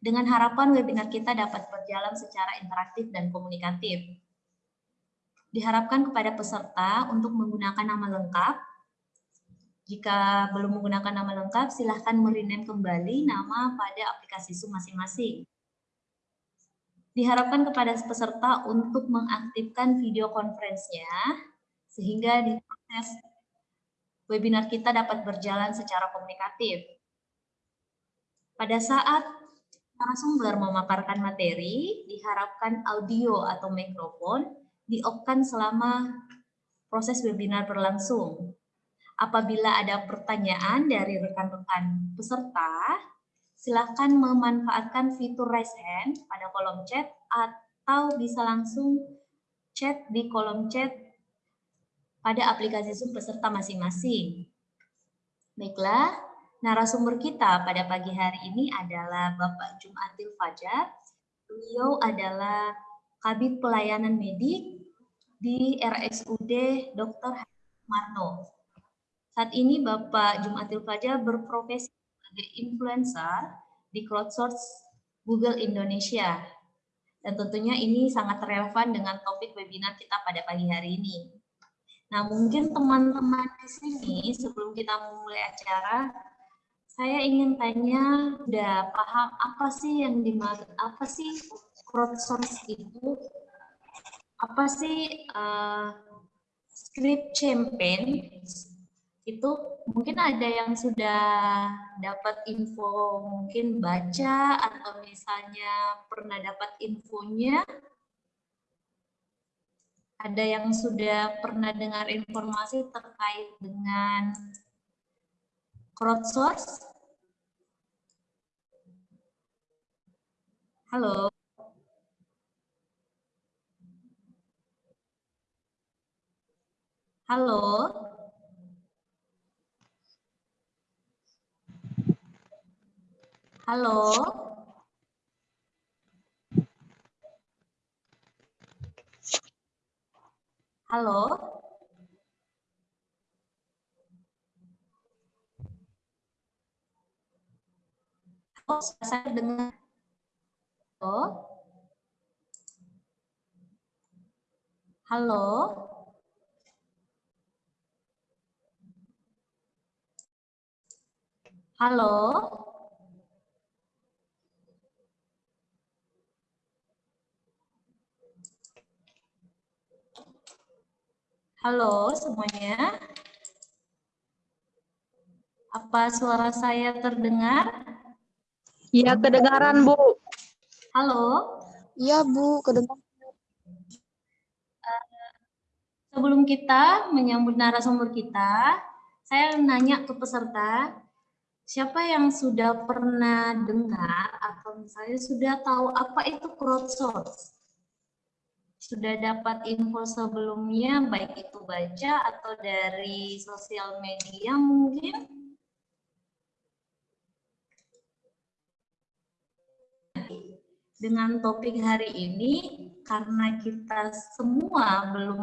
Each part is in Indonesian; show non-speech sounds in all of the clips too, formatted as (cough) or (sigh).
dengan harapan webinar kita dapat berjalan secara interaktif dan komunikatif. Diharapkan kepada peserta untuk menggunakan nama lengkap. Jika belum menggunakan nama lengkap, silahkan merename kembali nama pada aplikasi Zoom masing-masing. Diharapkan kepada peserta untuk mengaktifkan video conference-nya, sehingga di proses webinar kita dapat berjalan secara komunikatif. Pada saat narasumber memaparkan materi, diharapkan audio atau mikrofon di-off-kan selama proses webinar berlangsung. Apabila ada pertanyaan dari rekan-rekan peserta, silakan memanfaatkan fitur raise hand pada kolom chat atau bisa langsung chat di kolom chat pada aplikasi Zoom peserta masing-masing. Baiklah, Narasumber kita pada pagi hari ini adalah Bapak Jumatil Fajar. Beliau adalah Kabit Pelayanan Medik di RSUD Dr. Marno. Saat ini Bapak Jumatil Fajar berprofesi sebagai influencer di crowdsource Google Indonesia. Dan tentunya ini sangat relevan dengan topik webinar kita pada pagi hari ini. Nah, mungkin teman-teman di sini sebelum kita memulai acara, saya ingin tanya, udah paham apa sih yang dimaksud, apa sih crowdsource itu? Apa sih uh, script campaign? Itu mungkin ada yang sudah dapat info, mungkin baca atau misalnya pernah dapat infonya. Ada yang sudah pernah dengar informasi terkait dengan crowdsource? Halo. Halo. Halo. Halo. Oh, saya dengar. Oh. Halo. Halo. Halo semuanya. Apa suara saya terdengar? Iya, kedengaran, Bu. Halo? Iya, Bu, kedengaran. Uh, sebelum kita menyambut narasumber kita, saya nanya ke peserta, siapa yang sudah pernah dengar atau misalnya sudah tahu apa itu crowdsource? Sudah dapat info sebelumnya, baik itu baca atau dari sosial media mungkin? Dengan topik hari ini karena kita semua belum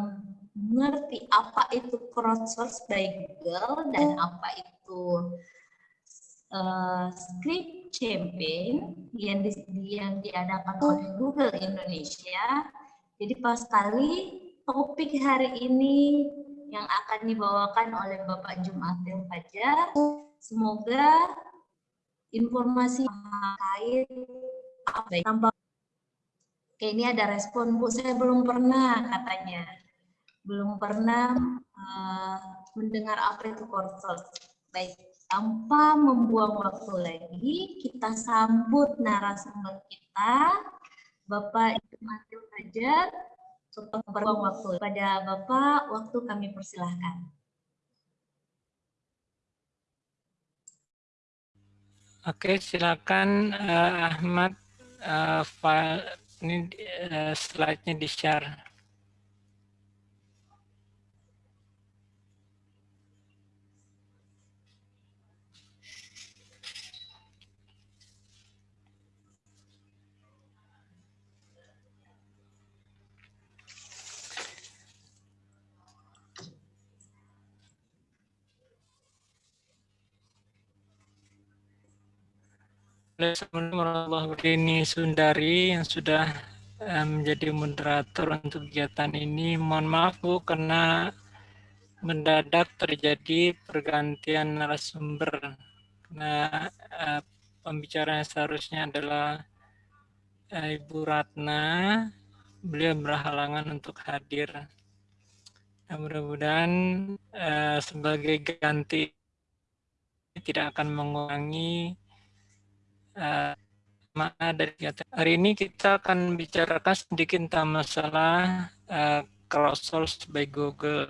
mengerti apa itu crowdsource by Google dan apa itu uh, script campaign yang di, yang diadakan oleh Google Indonesia. Jadi pas sekali topik hari ini yang akan dibawakan oleh Bapak Jumatil Fajar. Semoga informasi terkait. Tanpa Oke, ini ada respon Bu, saya belum pernah katanya. Belum pernah uh, mendengar apa itu kursus. Baik, tanpa membuang waktu lagi, kita sambut narasumber kita, Bapak Ibu Matil Fajar, untuk membuang waktu. Pada Bapak, waktu kami persilahkan. Oke, silakan uh, Ahmad uh, file ini uh, slide-nya di-share. Assalamualaikum ini Sundari yang sudah eh, menjadi moderator untuk kegiatan ini. Mohon maaf Bu karena mendadak terjadi pergantian narasumber. Nah, uh, pembicara yang seharusnya adalah uh, Ibu Ratna. Beliau berhalangan untuk hadir. Nah, mudah-mudahan sebagai ganti tidak akan mengurangi uh, dari hari ini kita akan bicarakan sedikit tentang masalah uh, crowdsource by Google.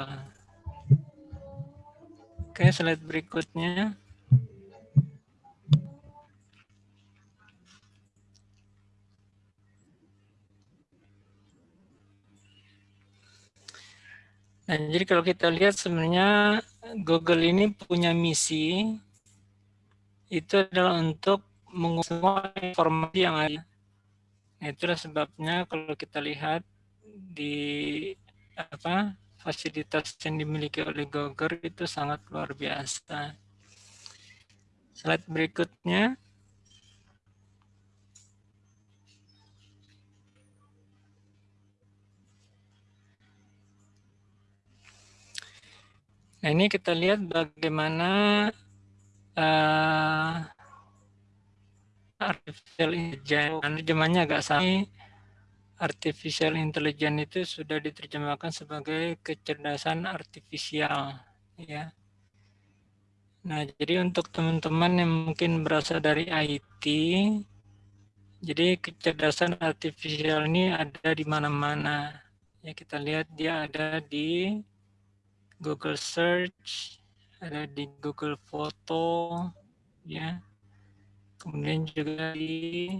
Oke, slide berikutnya. Nah, jadi kalau kita lihat sebenarnya Google ini punya misi itu adalah untuk semua informasi yang ada. Nah, itulah sebabnya kalau kita lihat di apa fasilitas yang dimiliki oleh Google itu sangat luar biasa. Slide berikutnya. Nah ini kita lihat bagaimana uh, artificial intelligence, terjemahnya agak sama. Artificial intelligence itu sudah diterjemahkan sebagai kecerdasan artifisial, ya. Nah, jadi untuk teman-teman yang mungkin berasal dari IT, jadi kecerdasan artifisial ini ada di mana-mana. Ya, kita lihat dia ada di Google Search, ada di Google Foto, ya. Kemudian juga di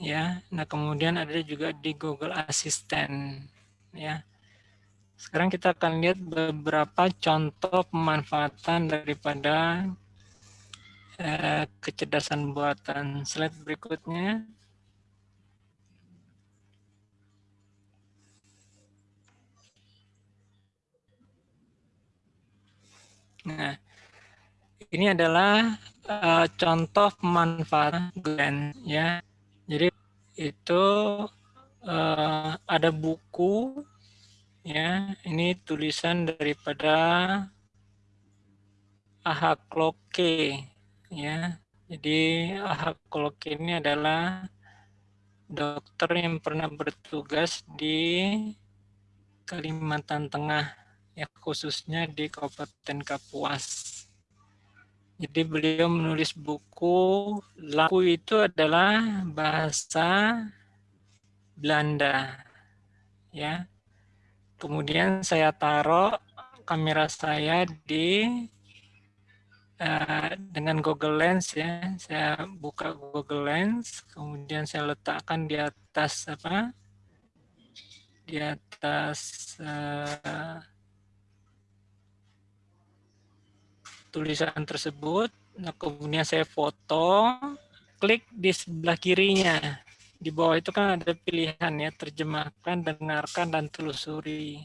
ya. Nah, kemudian ada juga di Google Assistant, ya. Sekarang kita akan lihat beberapa contoh pemanfaatan daripada eh, kecerdasan buatan. Slide berikutnya. Nah, ini adalah uh, contoh pemanfaatan Glenn ya. Jadi itu uh, ada buku ya. Ini tulisan daripada Ahakloke ya. Jadi Ahakloke ini adalah dokter yang pernah bertugas di Kalimantan Tengah ya khususnya di Kabupaten Kapuas. Jadi beliau menulis buku, laku itu adalah bahasa Belanda. Ya. Kemudian saya taruh kamera saya di uh, dengan Google Lens ya. Saya buka Google Lens, kemudian saya letakkan di atas apa? Di atas uh, tulisan tersebut. Nah, kemudian saya foto, klik di sebelah kirinya. Di bawah itu kan ada pilihan ya, terjemahkan, dengarkan, dan telusuri.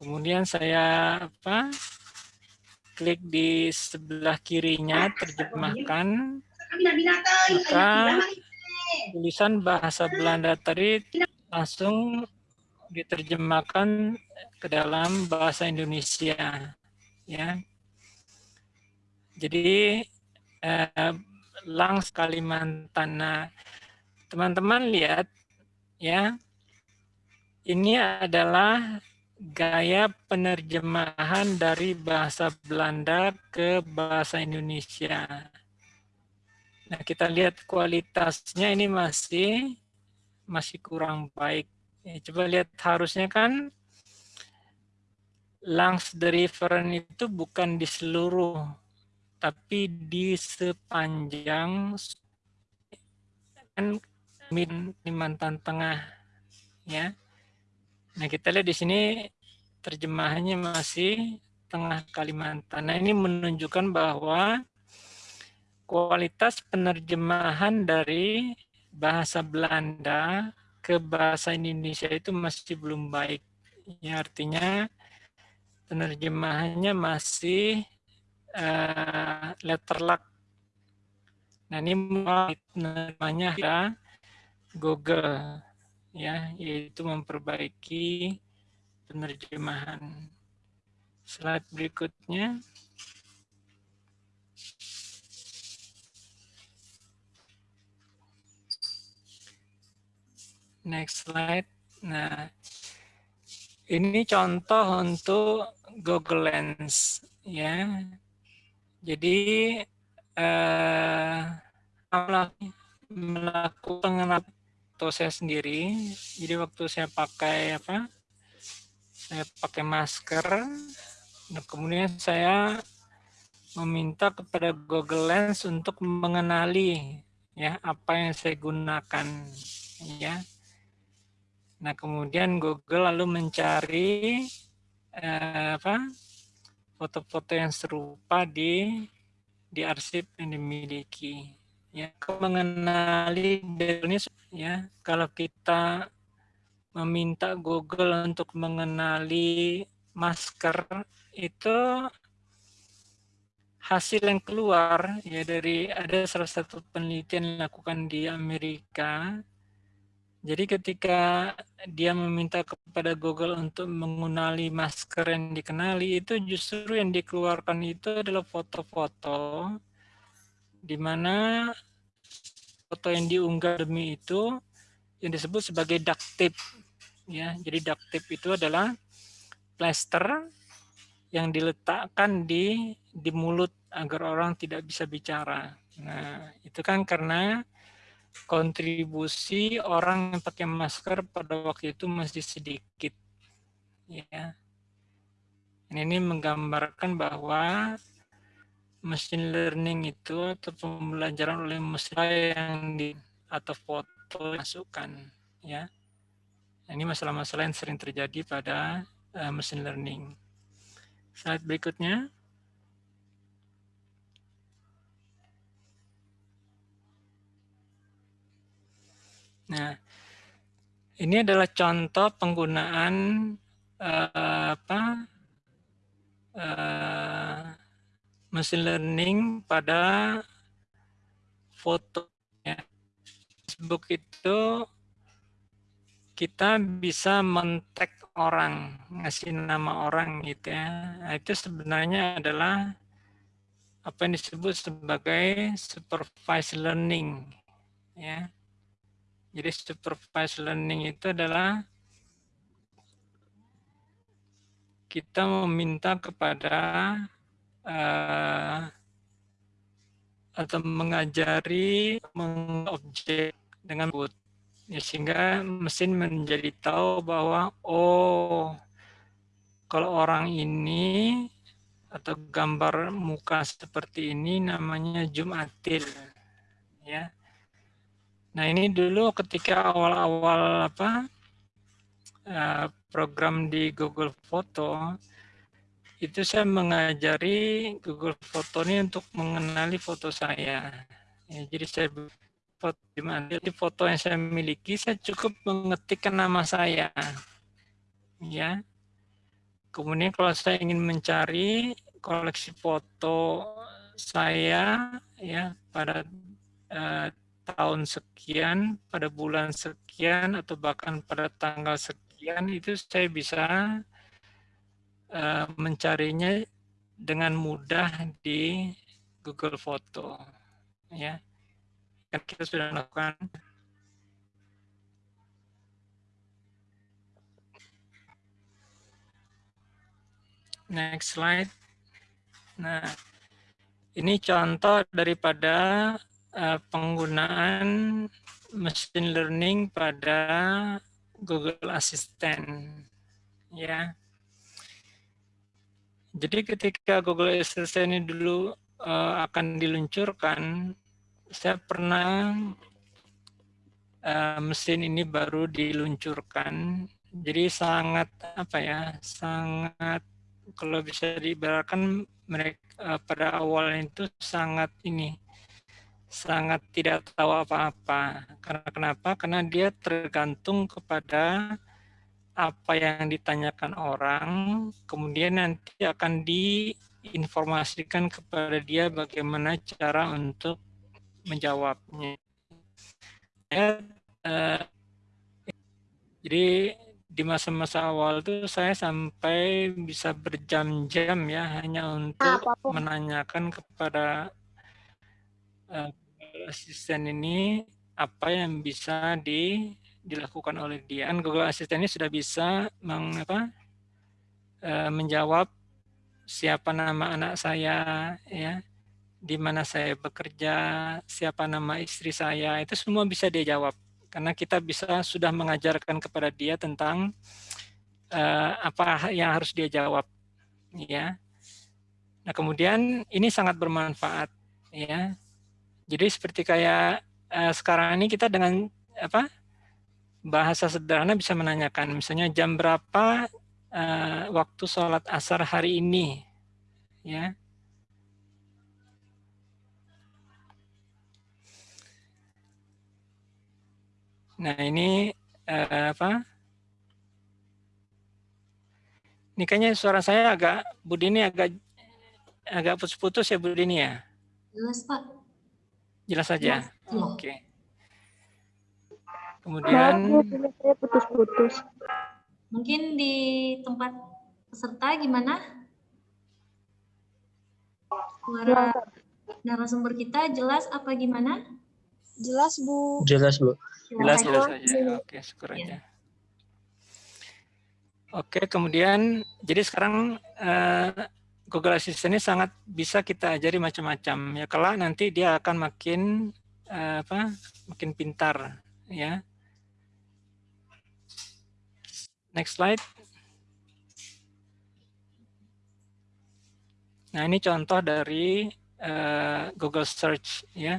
Kemudian saya apa? Klik di sebelah kirinya, terjemahkan. Maka tulisan bahasa Belanda tadi langsung diterjemahkan ke dalam bahasa Indonesia. Ya, jadi eh, Langs Kalimantan. Nah, teman-teman lihat ya, ini adalah gaya penerjemahan dari bahasa Belanda ke bahasa Indonesia. Nah, kita lihat kualitasnya ini masih masih kurang baik. Ya, coba lihat harusnya kan Langs the itu bukan di seluruh tapi di sepanjang Kalimantan Tengah ya. Nah, kita lihat di sini terjemahannya masih tengah Kalimantan. Nah, ini menunjukkan bahwa kualitas penerjemahan dari bahasa Belanda ke bahasa Indonesia itu masih belum baik. Ya, artinya penerjemahannya masih uh, letter luck Nah ini namanya ya Google ya, yaitu memperbaiki penerjemahan. Slide berikutnya. Next slide. Nah, ini contoh untuk Google Lens ya. Jadi eh, melakukan pengenalan saya sendiri. Jadi waktu saya pakai apa? Saya pakai masker. Nah, kemudian saya meminta kepada Google Lens untuk mengenali ya apa yang saya gunakan ya Nah, kemudian Google lalu mencari eh, apa foto-foto yang serupa di di arsip yang dimiliki. Ya, mengenali ini ya, kalau kita meminta Google untuk mengenali masker itu hasil yang keluar ya dari ada salah satu penelitian yang dilakukan di Amerika jadi ketika dia meminta kepada Google untuk mengenali masker yang dikenali, itu justru yang dikeluarkan itu adalah foto-foto di mana foto yang diunggah demi itu yang disebut sebagai duct tape. Ya, jadi duct tape itu adalah plaster yang diletakkan di di mulut agar orang tidak bisa bicara. Nah, itu kan karena kontribusi orang yang pakai masker pada waktu itu masih sedikit. Ya. Ini menggambarkan bahwa machine learning itu atau pembelajaran oleh mesin yang di atau foto masukkan ya. Ini masalah-masalah yang sering terjadi pada uh, machine learning. Slide berikutnya. Nah, ini adalah contoh penggunaan uh, apa uh, machine learning pada foto. Ya. Facebook itu kita bisa men-tag orang, ngasih nama orang gitu ya. Nah, itu sebenarnya adalah apa yang disebut sebagai supervised learning ya jadi supervised learning itu adalah kita meminta kepada uh, atau mengajari mengobjek dengan boot ya, sehingga mesin menjadi tahu bahwa oh kalau orang ini atau gambar muka seperti ini namanya Jumatil ya Nah ini dulu ketika awal-awal apa eh, program di Google Foto itu saya mengajari Google Foto ini untuk mengenali foto saya. Ya, jadi saya foto di foto yang saya miliki saya cukup mengetikkan nama saya. Ya. Kemudian kalau saya ingin mencari koleksi foto saya ya pada uh, tahun sekian, pada bulan sekian, atau bahkan pada tanggal sekian, itu saya bisa uh, mencarinya dengan mudah di Google Foto. Ya, kan kita sudah melakukan Next slide. Nah, ini contoh daripada uh, penggunaan machine learning pada Google Assistant ya. Jadi ketika Google Assistant ini dulu uh, akan diluncurkan, saya pernah uh, mesin ini baru diluncurkan. Jadi sangat apa ya, sangat kalau bisa diibaratkan mereka uh, pada awalnya itu sangat ini sangat tidak tahu apa-apa. Karena kenapa? Karena dia tergantung kepada apa yang ditanyakan orang, kemudian nanti akan diinformasikan kepada dia bagaimana cara untuk menjawabnya. Ya, uh, jadi di masa-masa awal tuh saya sampai bisa berjam-jam ya hanya untuk menanyakan kepada asisten ini apa yang bisa di, dilakukan oleh dia. Kan Google Assistant ini sudah bisa meng, apa, uh, menjawab siapa nama anak saya, ya, di mana saya bekerja, siapa nama istri saya, itu semua bisa dia jawab. Karena kita bisa sudah mengajarkan kepada dia tentang uh, apa yang harus dia jawab ya. Nah kemudian ini sangat bermanfaat ya jadi seperti kayak uh, sekarang ini kita dengan apa bahasa sederhana bisa menanyakan misalnya jam berapa uh, waktu sholat asar hari ini ya Nah ini uh, apa? Ini kayaknya suara saya agak Bu Dini agak agak putus-putus ya Bu Dini ya. Jelas Pak. Jelas saja. Oke. Okay. Kemudian saya putus-putus. Mungkin di tempat peserta gimana? Suara narasumber kita jelas apa gimana? Jelas Bu. Jelas Bu. Jelas, jelas saja. Oke, syukur aja. Ya. Oke, kemudian jadi sekarang uh, Google Assistant ini sangat bisa kita ajari macam-macam. Ya, kelak nanti dia akan makin uh, apa? Makin pintar, ya. Next slide. Nah, ini contoh dari uh, Google Search, ya.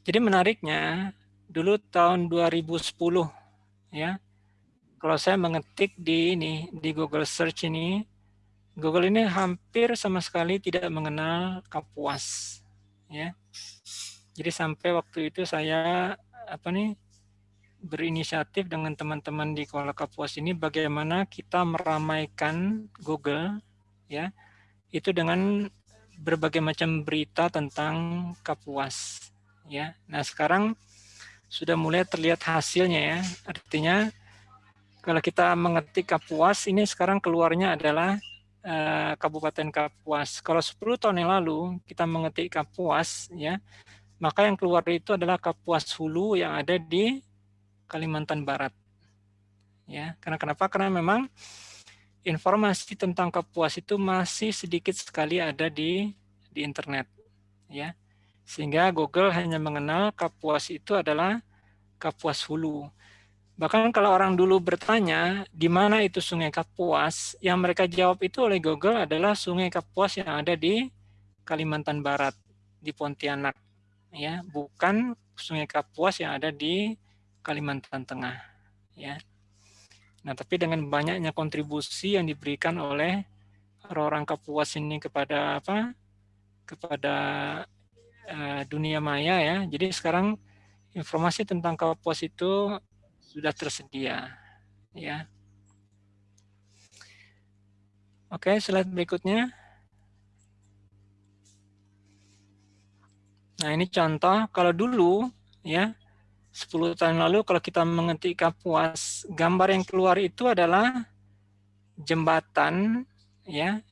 Jadi menariknya dulu tahun 2010 ya. Kalau saya mengetik di ini di Google Search ini, Google ini hampir sama sekali tidak mengenal Kapuas ya. Jadi sampai waktu itu saya apa nih berinisiatif dengan teman-teman di Kuala Kapuas ini bagaimana kita meramaikan Google ya itu dengan berbagai macam berita tentang Kapuas ya. Nah, sekarang sudah mulai terlihat hasilnya ya. Artinya kalau kita mengetik Kapuas, ini sekarang keluarnya adalah uh, Kabupaten Kapuas. Kalau 10 tahun yang lalu kita mengetik Kapuas, ya, maka yang keluar itu adalah Kapuas Hulu yang ada di Kalimantan Barat. Ya, karena kenapa? Karena memang informasi tentang Kapuas itu masih sedikit sekali ada di di internet, ya. Sehingga Google hanya mengenal Kapuas itu adalah Kapuas Hulu. Bahkan kalau orang dulu bertanya di mana itu Sungai Kapuas, yang mereka jawab itu oleh Google adalah Sungai Kapuas yang ada di Kalimantan Barat, di Pontianak, ya, bukan Sungai Kapuas yang ada di Kalimantan Tengah, ya. Nah, tapi dengan banyaknya kontribusi yang diberikan oleh orang-orang Kapuas ini kepada apa? kepada uh, dunia maya ya. Jadi sekarang informasi tentang Kapuas itu sudah tersedia ya. Oke, slide berikutnya. Nah, ini contoh kalau dulu ya 10 tahun lalu kalau kita mengetik Kapuas, gambar yang keluar itu adalah jembatan ya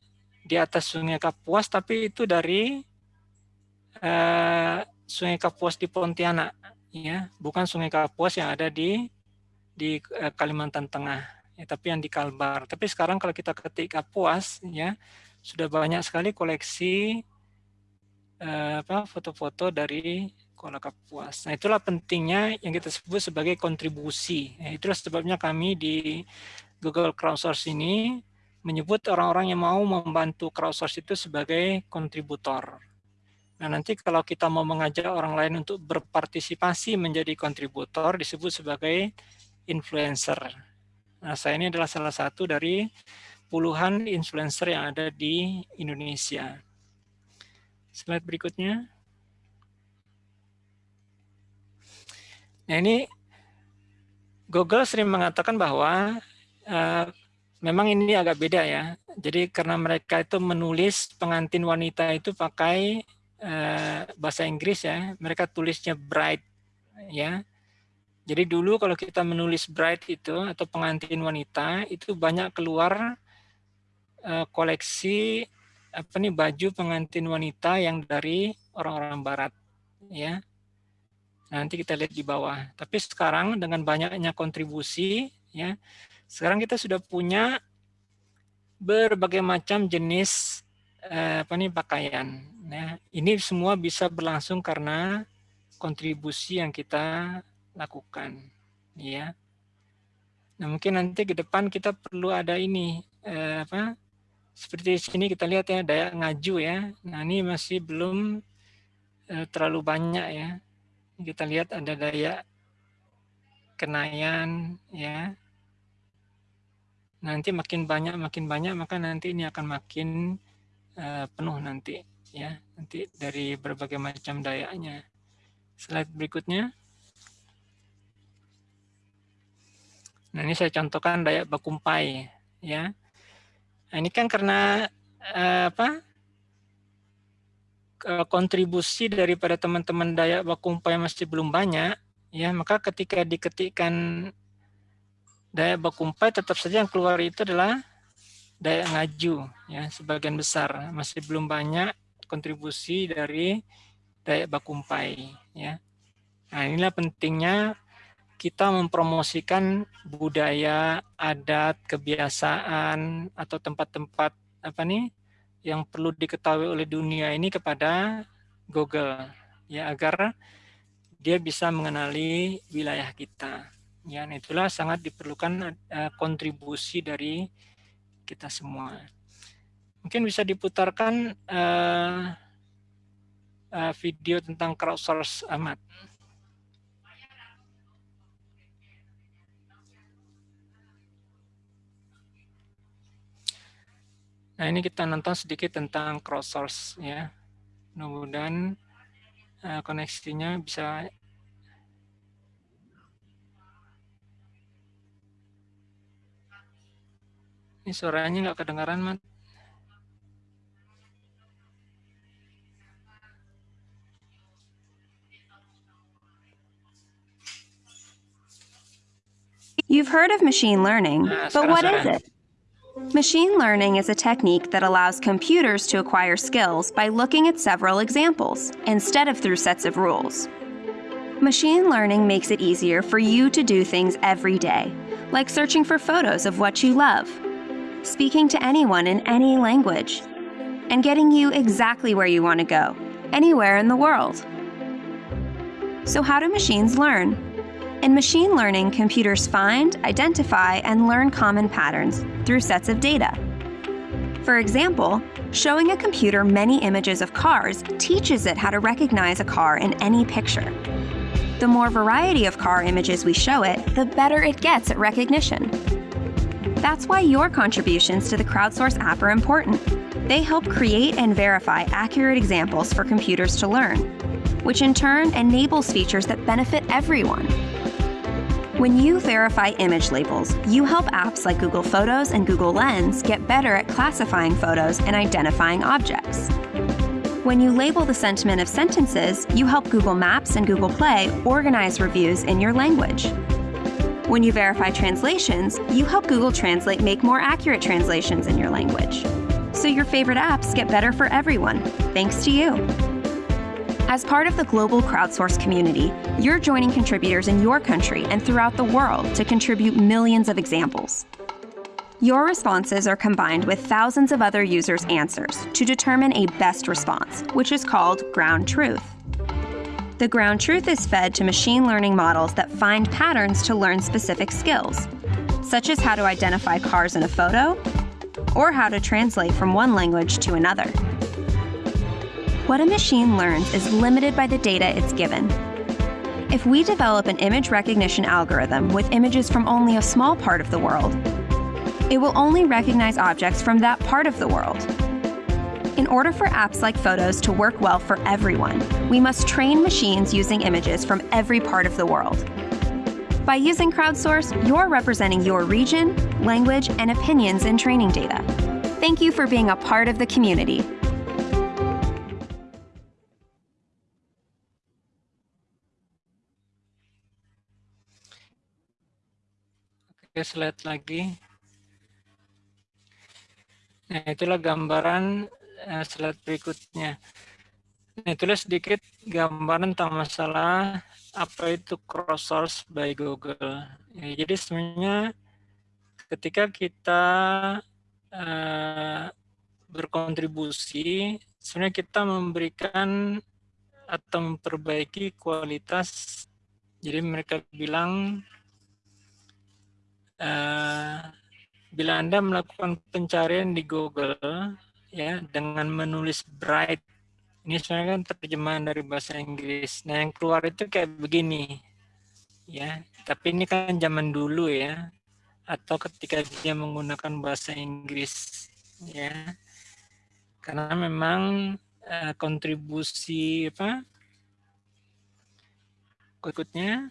di atas Sungai Kapuas tapi itu dari uh, Sungai Kapuas di Pontianak, ya, bukan Sungai Kapuas yang ada di di uh, Kalimantan Tengah, ya, tapi yang di Kalbar. Tapi sekarang kalau kita ketik Kapuas, ya, sudah banyak sekali koleksi apa foto-foto dari Kuala Kapuas. Nah, itulah pentingnya yang kita sebut sebagai kontribusi. Ya, itulah sebabnya kami di Google Crowdsource ini menyebut orang-orang yang mau membantu crowdsource itu sebagai kontributor. Nah, nanti kalau kita mau mengajak orang lain untuk berpartisipasi menjadi kontributor disebut sebagai influencer. Nah, saya ini adalah salah satu dari puluhan influencer yang ada di Indonesia. Slide berikutnya. Nah, ini Google sering mengatakan bahwa uh, memang ini agak beda ya. Jadi karena mereka itu menulis pengantin wanita itu pakai uh, bahasa Inggris ya, mereka tulisnya bright ya. Jadi dulu kalau kita menulis bright itu atau pengantin wanita itu banyak keluar uh, koleksi apa nih baju pengantin wanita yang dari orang-orang barat ya. Nanti kita lihat di bawah. Tapi sekarang dengan banyaknya kontribusi ya, sekarang kita sudah punya berbagai macam jenis eh, apa nih pakaian. Nah, ini semua bisa berlangsung karena kontribusi yang kita lakukan, ya. Nah, mungkin nanti ke depan kita perlu ada ini eh, apa? Seperti sini kita lihat ya daya ngaju ya. Nah, ini masih belum eh, terlalu banyak ya. Kita lihat ada daya kenayan ya nanti makin banyak makin banyak maka nanti ini akan makin uh, penuh nanti ya nanti dari berbagai macam dayanya slide berikutnya nah ini saya contohkan dayak bakumpai ya. Nah, ini kan karena uh, apa kontribusi daripada teman-teman dayak bakumpai masih belum banyak ya. Maka ketika diketikkan daya bakumpai tetap saja yang keluar itu adalah daya ngaju ya sebagian besar. Masih belum banyak kontribusi dari daya bakumpai ya. Nah inilah pentingnya kita mempromosikan budaya adat kebiasaan atau tempat-tempat apa nih yang perlu diketahui oleh dunia ini kepada Google ya agar dia bisa mengenali wilayah kita Ya, nah itulah sangat diperlukan uh, kontribusi dari kita semua. Mungkin bisa diputarkan uh, uh, video tentang crowdsource amat. Nah ini kita nonton sedikit tentang crowdsource ya. Mudah-mudahan uh, koneksinya bisa Ini suaranya nggak kedengaran, Mat. You've heard of machine learning, Nah, but what is it? Machine learning is a technique that allows computers to acquire skills by looking at several examples instead of through sets of rules. Machine learning makes it easier for you to do things every day, like searching for photos of what you love, speaking to anyone in any language, and getting you exactly where you want to go, anywhere in the world. So, how do machines learn? In machine learning, computers find, identify, and learn common patterns through sets of data. For example, showing a computer many images of cars teaches it how to recognize a car in any picture. The more variety of car images we show it, the better it gets at recognition. That's why your contributions to the crowdsource app are important. They help create and verify accurate examples for computers to learn, which in turn enables features that benefit everyone. When you verify image labels, you help apps like Google Photos and Google Lens get better at classifying photos and identifying objects. When you label the sentiment of sentences, you help Google Maps and Google Play organize reviews in your language. When you verify translations, you help Google Translate make more accurate translations in your language. So your favorite apps get better for everyone, thanks to you. As part of the global crowdsource community, you're joining contributors in your country and throughout the world to contribute millions of examples. Your responses are combined with thousands of other users' answers to determine a best response, which is called ground truth. The ground truth is fed to machine learning models that find patterns to learn specific skills, such as how to identify cars in a photo or how to translate from one language to another. What a machine learns is limited by the data it's given. If we develop an image recognition algorithm with images from only a small part of the world, it will only recognize objects from that part of the world. In order for apps like Photos to work well for everyone, we must train machines using images from every part of the world. By using crowdsource, you're representing your region, language, and opinions in training data. Thank you for being a part of the community. Slide lagi. Nah, itulah gambaran uh, slide berikutnya. Nah, itulah sedikit gambaran tentang masalah apa itu cross source by Google. Ya, jadi sebenarnya ketika kita uh, berkontribusi, sebenarnya kita memberikan atau memperbaiki kualitas. Jadi mereka bilang uh, bila Anda melakukan pencarian di Google ya dengan menulis bright ini sebenarnya kan terjemahan dari bahasa Inggris. Nah, yang keluar itu kayak begini. Ya, tapi ini kan zaman dulu ya. Atau ketika dia menggunakan bahasa Inggris ya. Karena memang uh, kontribusi apa? Berikutnya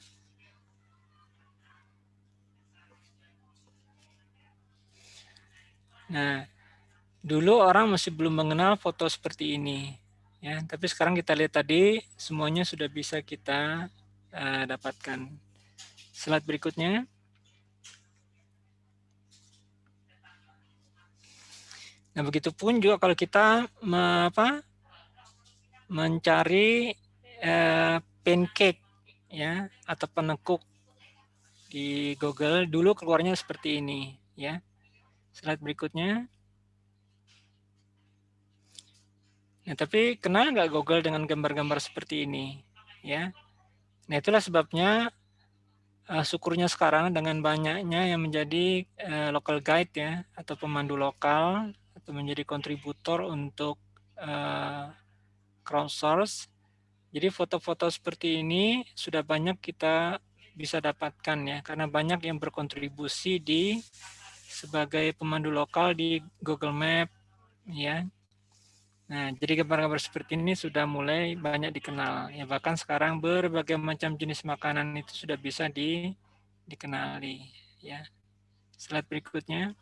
Nah, dulu orang masih belum mengenal foto seperti ini. Ya, tapi sekarang kita lihat tadi semuanya sudah bisa kita uh, dapatkan. Slide berikutnya. Nah, begitupun juga kalau kita me, apa, mencari uh, pancake ya atau penekuk di Google dulu keluarnya seperti ini ya Slide berikutnya. Nah, tapi kenal nggak Google dengan gambar-gambar seperti ini? Ya, Nah, itulah sebabnya uh, syukurnya sekarang dengan banyaknya yang menjadi uh, local guide ya atau pemandu lokal atau menjadi kontributor untuk uh, crowdsource. Jadi foto-foto seperti ini sudah banyak kita bisa dapatkan ya karena banyak yang berkontribusi di sebagai pemandu lokal di Google Map ya. Nah, jadi gambar-gambar seperti ini sudah mulai banyak dikenal. Ya bahkan sekarang berbagai macam jenis makanan itu sudah bisa di dikenali ya. Slide berikutnya.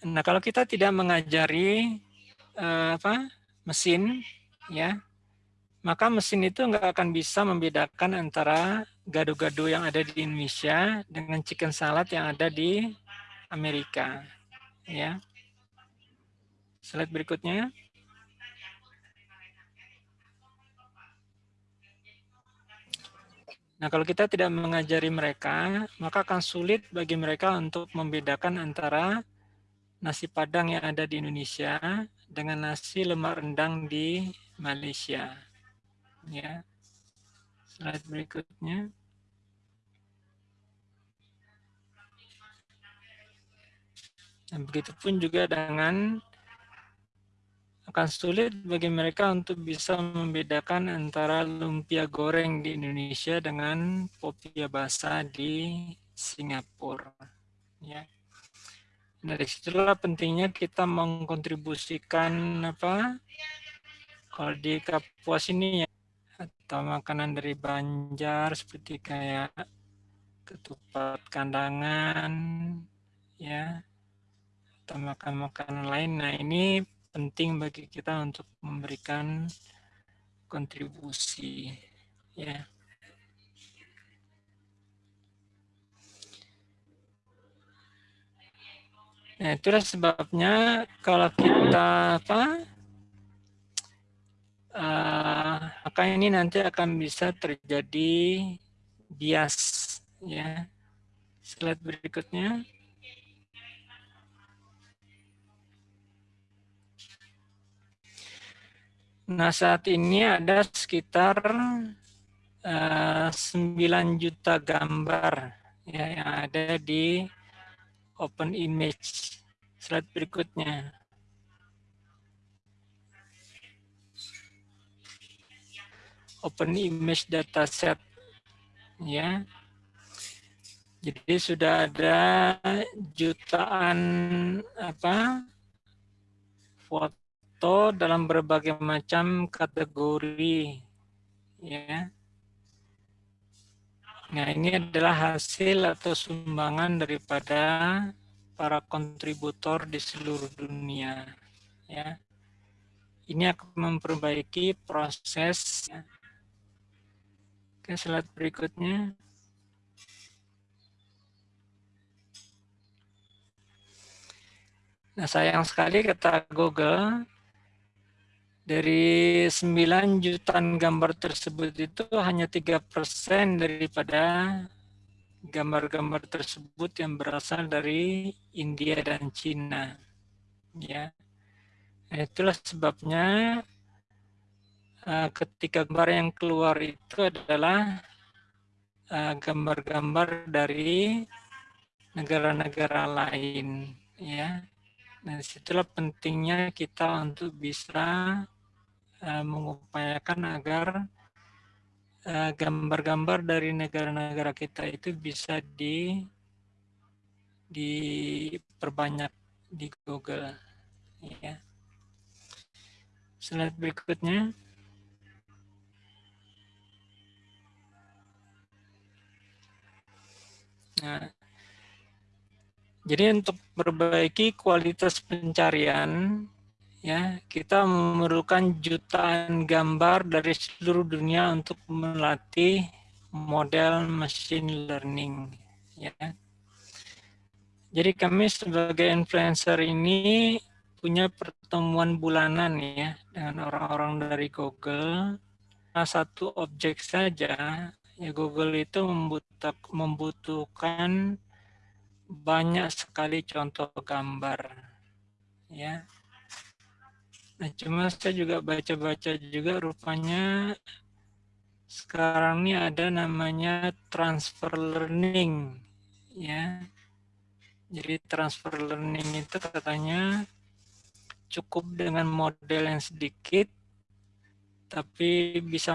Nah, kalau kita tidak mengajari uh, apa mesin ya, maka mesin itu nggak akan bisa membedakan antara gado-gado yang ada di Indonesia dengan chicken salad yang ada di Amerika. Ya. Slide berikutnya. Nah, kalau kita tidak mengajari mereka, maka akan sulit bagi mereka untuk membedakan antara nasi padang yang ada di Indonesia dengan nasi lemak rendang di Malaysia. Ya. Slide berikutnya. Dan begitupun juga dengan akan sulit bagi mereka untuk bisa membedakan antara lumpia goreng di Indonesia dengan popia basah di Singapura. Ya. Dari situlah pentingnya kita mengkontribusikan apa? Kalau di Kapuas ini ya, atau makanan dari Banjar seperti kayak ketupat kandangan, ya, atau makan makanan lain. Nah, ini penting bagi kita untuk memberikan kontribusi ya. Nah, itulah sebabnya kalau kita apa uh, maka ini nanti akan bisa terjadi bias ya. Slide berikutnya. Nah, saat ini ada sekitar uh, eh, 9 juta gambar ya, yang ada di Open Image. Slide berikutnya. Open Image Dataset. Ya. Jadi sudah ada jutaan apa foto dalam berbagai macam kategori ya. Nah, ini adalah hasil atau sumbangan daripada para kontributor di seluruh dunia ya. Ini akan memperbaiki proses ya. Ke slide berikutnya. Nah, sayang sekali kata Google, dari 9 jutaan gambar tersebut itu hanya 3% daripada gambar-gambar tersebut yang berasal dari India dan Cina. Ya. Nah, itulah sebabnya uh, ketika gambar yang keluar itu adalah eh, gambar-gambar dari negara-negara lain ya. Nah, di situlah pentingnya kita untuk bisa uh, mengupayakan agar eh, gambar-gambar uh, dari negara-negara kita itu bisa di diperbanyak di Google ya. Slide berikutnya. Nah, jadi untuk memperbaiki kualitas pencarian, ya kita memerlukan jutaan gambar dari seluruh dunia untuk melatih model machine learning. Ya. Jadi kami sebagai influencer ini punya pertemuan bulanan ya dengan orang-orang dari Google. Nah, satu objek saja, ya Google itu membutuhkan banyak sekali contoh gambar ya. Nah cuma saya juga baca-baca juga rupanya sekarang ini ada namanya transfer learning ya. Jadi transfer learning itu katanya cukup dengan model yang sedikit tapi bisa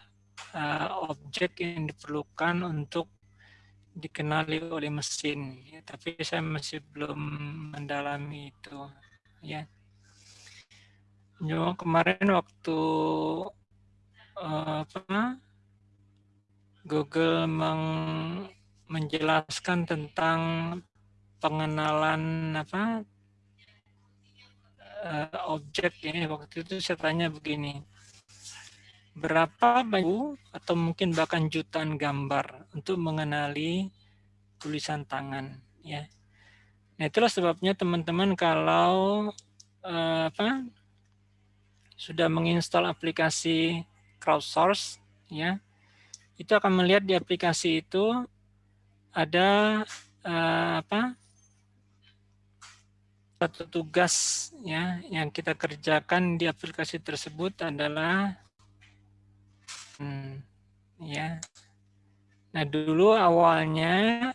uh, objek yang diperlukan untuk dikenali oleh mesin. Ya, tapi saya masih belum mendalami itu ya. Cuma kemarin waktu uh, apa Google meng, menjelaskan tentang pengenalan apa uh, objek ya. Waktu itu saya tanya begini berapa banyak atau mungkin bahkan jutaan gambar untuk mengenali tulisan tangan ya. Nah, itulah sebabnya teman-teman kalau eh, apa sudah menginstal aplikasi crowdsource ya, itu akan melihat di aplikasi itu ada eh, apa satu tugas ya yang kita kerjakan di aplikasi tersebut adalah Hmm, ya. Nah dulu awalnya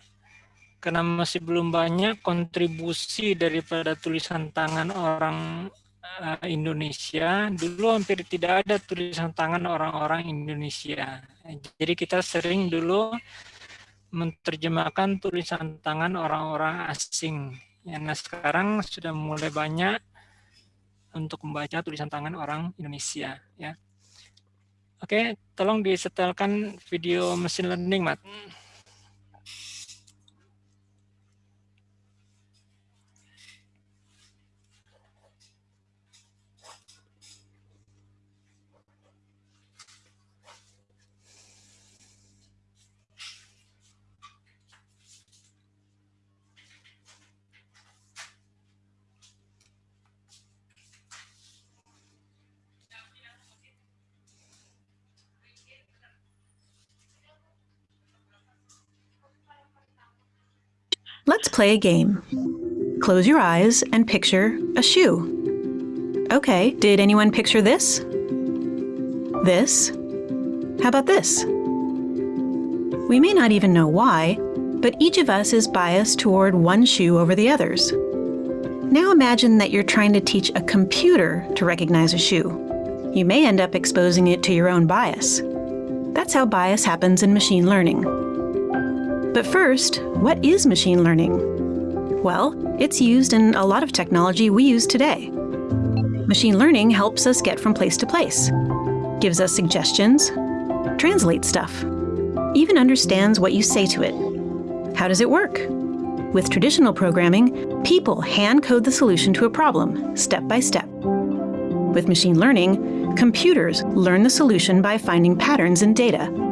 karena masih belum banyak kontribusi daripada tulisan tangan orang uh, Indonesia, dulu hampir tidak ada tulisan tangan orang-orang Indonesia. Jadi kita sering dulu menerjemahkan tulisan tangan orang-orang asing. Ya, nah sekarang sudah mulai banyak untuk membaca tulisan tangan orang Indonesia. Ya. Oke, tolong disetelkan video mesin learning, Mat. Let's play a game. Close your eyes and picture a shoe. Okay, did anyone picture this? This? How about this? We may not even know why, but each of us is biased toward one shoe over the others. Now imagine that you're trying to teach a computer to recognize a shoe. You may end up exposing it to your own bias. That's how bias happens in machine learning. But first, what is machine learning? Well, it's used in a lot of technology we use today. Machine learning helps us get from place to place, gives us suggestions, translates stuff, even understands what you say to it. How does it work? With traditional programming, people hand code the solution to a problem, step by step. With machine learning, computers learn the solution by finding patterns in data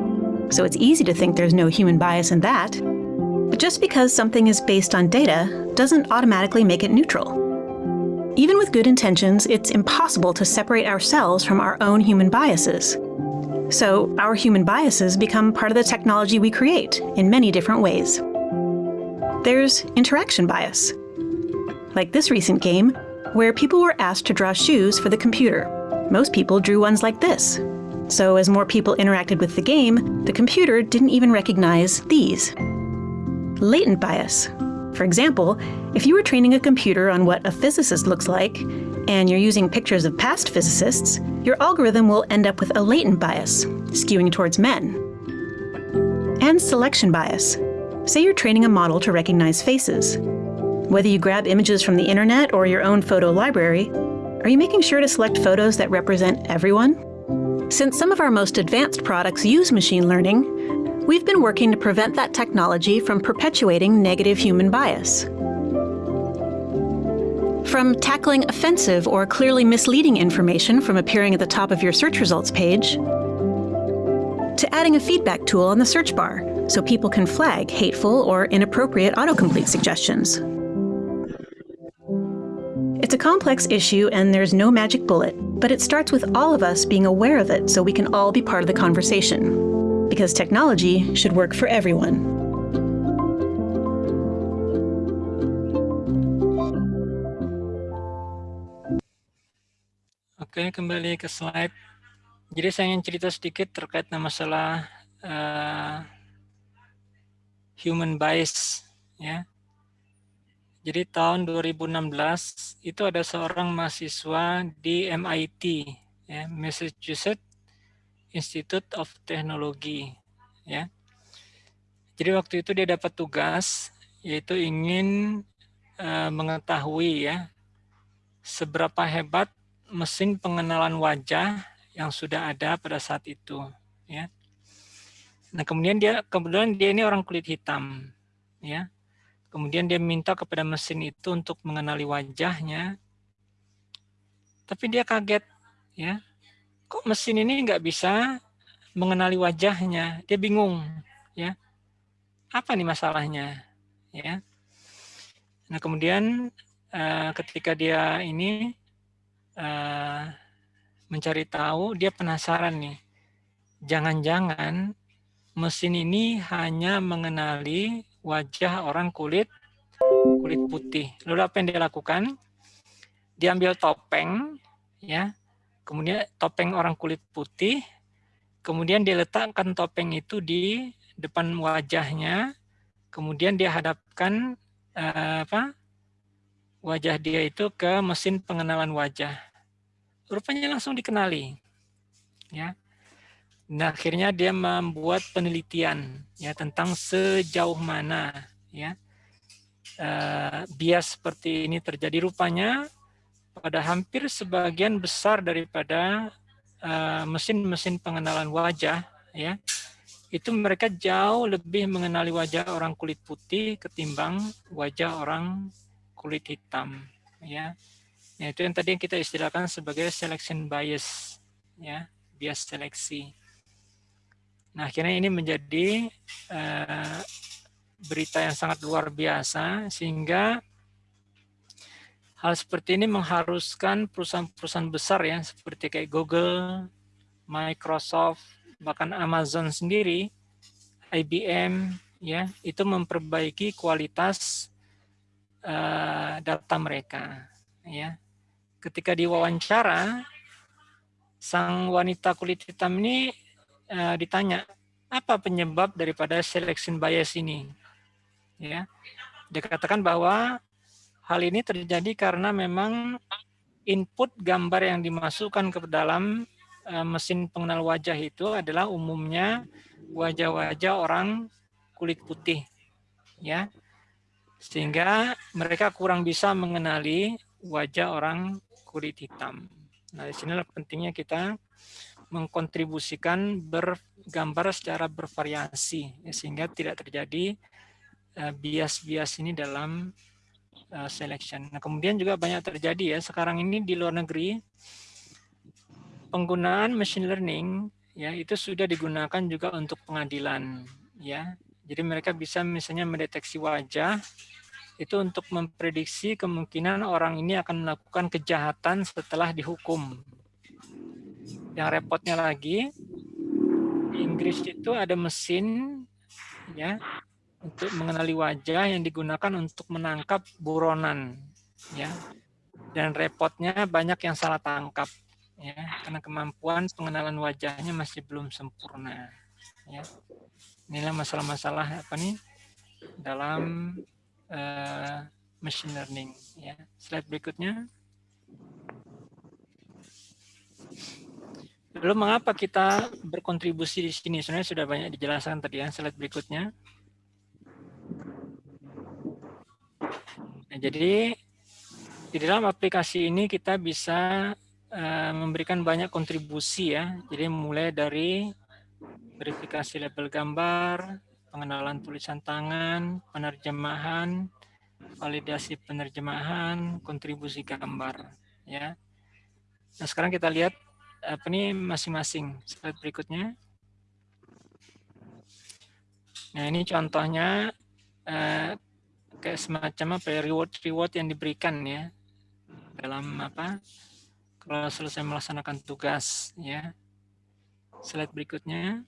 so it's easy to think there's no human bias in that. But just because something is based on data doesn't automatically make it neutral. Even with good intentions, it's impossible to separate ourselves from our own human biases. So, our human biases become part of the technology we create in many different ways. There's interaction bias, like this recent game, where people were asked to draw shoes for the computer. Most people drew ones like this. So, as more people interacted with the game, the computer didn't even recognize these. Latent bias. For example, if you were training a computer on what a physicist looks like, and you're using pictures of past physicists, your algorithm will end up with a latent bias, skewing towards men. And selection bias. Say you're training a model to recognize faces. Whether you grab images from the internet or your own photo library, are you making sure to select photos that represent everyone? Since some of our most advanced products use machine learning, we've been working to prevent that technology from perpetuating negative human bias. From tackling offensive or clearly misleading information from appearing at the top of your search results page, to adding a feedback tool on the search bar so people can flag hateful or inappropriate autocomplete suggestions. It's a complex issue and there's no magic bullet, but it starts with all of us being aware of it so we can all be part of the conversation. Because technology should work for everyone. Oke, kembali ke slide. Jadi saya ingin cerita sedikit terkait masalah uh, human bias, ya. Jadi tahun 2016 itu ada seorang mahasiswa di MIT, ya, Massachusetts Institute of Technology, ya. Jadi waktu itu dia dapat tugas yaitu ingin uh, mengetahui ya seberapa hebat mesin pengenalan wajah yang sudah ada pada saat itu ya. Nah, kemudian dia kebetulan dia ini orang kulit hitam ya. Kemudian dia minta kepada mesin itu untuk mengenali wajahnya. Tapi dia kaget ya. Kok mesin ini nggak bisa mengenali wajahnya? Dia bingung ya. Apa nih masalahnya? Ya. Nah, kemudian uh, ketika dia ini uh, mencari tahu, dia penasaran nih. Jangan-jangan mesin ini hanya mengenali wajah orang kulit kulit putih. Lalu apa yang dia lakukan? Dia ambil topeng, ya, kemudian topeng orang kulit putih, kemudian dia letakkan topeng itu di depan wajahnya, kemudian dia hadapkan uh, apa? wajah dia itu ke mesin pengenalan wajah rupanya langsung dikenali. Ya. Nah, akhirnya dia membuat penelitian ya tentang sejauh mana ya uh, bias seperti ini terjadi rupanya pada hampir sebagian besar daripada eh, mesin-mesin uh, pengenalan wajah ya itu mereka jauh lebih mengenali wajah orang kulit putih ketimbang wajah orang kulit hitam ya Ya, itu yang tadi kita istilahkan sebagai selection bias, ya, bias seleksi. Nah, akhirnya ini menjadi uh, berita yang sangat luar biasa, sehingga hal seperti ini mengharuskan perusahaan-perusahaan besar ya, seperti kayak Google, Microsoft, bahkan Amazon sendiri, IBM, ya, itu memperbaiki kualitas uh, data mereka, ya. Ketika diwawancara, sang wanita kulit hitam ini uh, ditanya, apa penyebab daripada selection bias ini? Ya, dikatakan bahwa hal ini terjadi karena memang input gambar yang dimasukkan ke dalam uh, mesin pengenal wajah itu adalah umumnya wajah-wajah orang kulit putih, ya, sehingga mereka kurang bisa mengenali wajah orang kulit hitam. Nah, di sinilah pentingnya kita mengkontribusikan bergambar secara bervariasi ya, sehingga tidak terjadi eh, bias-bias uh, ini dalam uh, selection. Nah, kemudian juga banyak terjadi ya sekarang ini di luar negeri penggunaan machine learning ya itu sudah digunakan juga untuk pengadilan ya. Jadi mereka bisa misalnya mendeteksi wajah itu untuk memprediksi kemungkinan orang ini akan melakukan kejahatan setelah dihukum. Yang repotnya lagi, di Inggris itu ada mesin ya untuk mengenali wajah yang digunakan untuk menangkap buronan ya. Dan repotnya banyak yang salah tangkap ya karena kemampuan pengenalan wajahnya masih belum sempurna ya. Inilah masalah-masalah apa nih dalam uh, machine learning. Ya. Slide berikutnya. Lalu mengapa kita berkontribusi di sini? Sebenarnya sudah banyak dijelaskan tadi ya. Slide berikutnya. Nah, jadi di dalam aplikasi ini kita bisa uh, memberikan banyak kontribusi ya. Jadi mulai dari verifikasi label gambar, pengenalan tulisan tangan, penerjemahan, validasi penerjemahan, kontribusi gambar. Ya. Nah sekarang kita lihat apa nih masing-masing. Slide berikutnya. Nah ini contohnya eh, kayak semacam apa ya reward reward yang diberikan ya dalam apa kalau selesai melaksanakan tugas ya. Slide berikutnya.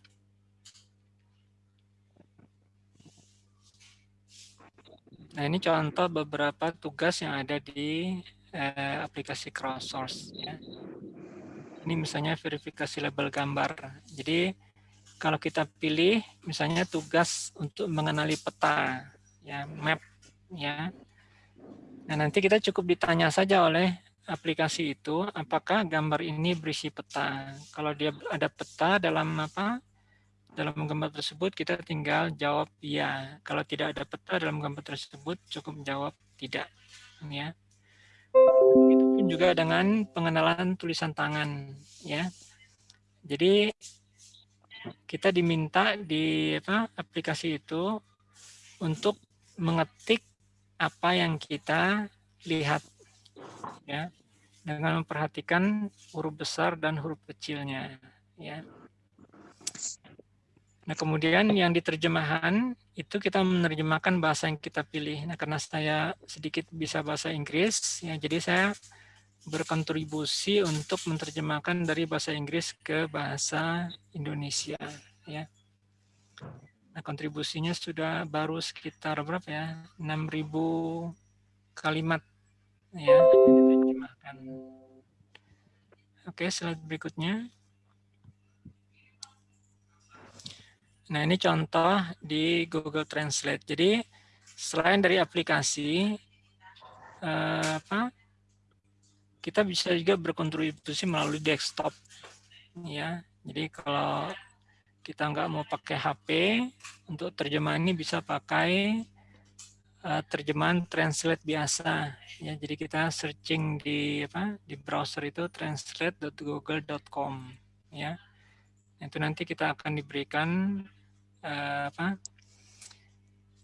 Nah, ini contoh beberapa tugas yang ada di eh, aplikasi crowdsource. Ya. Ini misalnya verifikasi label gambar. Jadi, kalau kita pilih misalnya tugas untuk mengenali peta, ya map, ya. Nah, nanti kita cukup ditanya saja oleh aplikasi itu, apakah gambar ini berisi peta. Kalau dia ada peta dalam apa dalam gambar tersebut kita tinggal jawab iya. Kalau tidak ada peta dalam gambar tersebut cukup jawab tidak. Ya. Itu pun juga dengan pengenalan tulisan tangan. Ya. Jadi kita diminta di apa, aplikasi itu untuk mengetik apa yang kita lihat ya dengan memperhatikan huruf besar dan huruf kecilnya ya Nah, kemudian yang diterjemahan itu kita menerjemahkan bahasa yang kita pilih. Nah, karena saya sedikit bisa bahasa Inggris, ya jadi saya berkontribusi untuk menerjemahkan dari bahasa Inggris ke bahasa Indonesia, ya. Nah, kontribusinya sudah baru sekitar berapa ya? 6.000 kalimat ya. Oke, slide berikutnya. Nah, ini contoh di Google Translate. Jadi, selain dari aplikasi, eh, apa, kita bisa juga berkontribusi melalui desktop. Ya, jadi kalau kita nggak mau pakai HP, untuk terjemahan ini bisa pakai uh, terjemahan translate biasa. Ya, jadi kita searching di apa di browser itu translate.google.com. Ya, itu nanti kita akan diberikan uh, apa,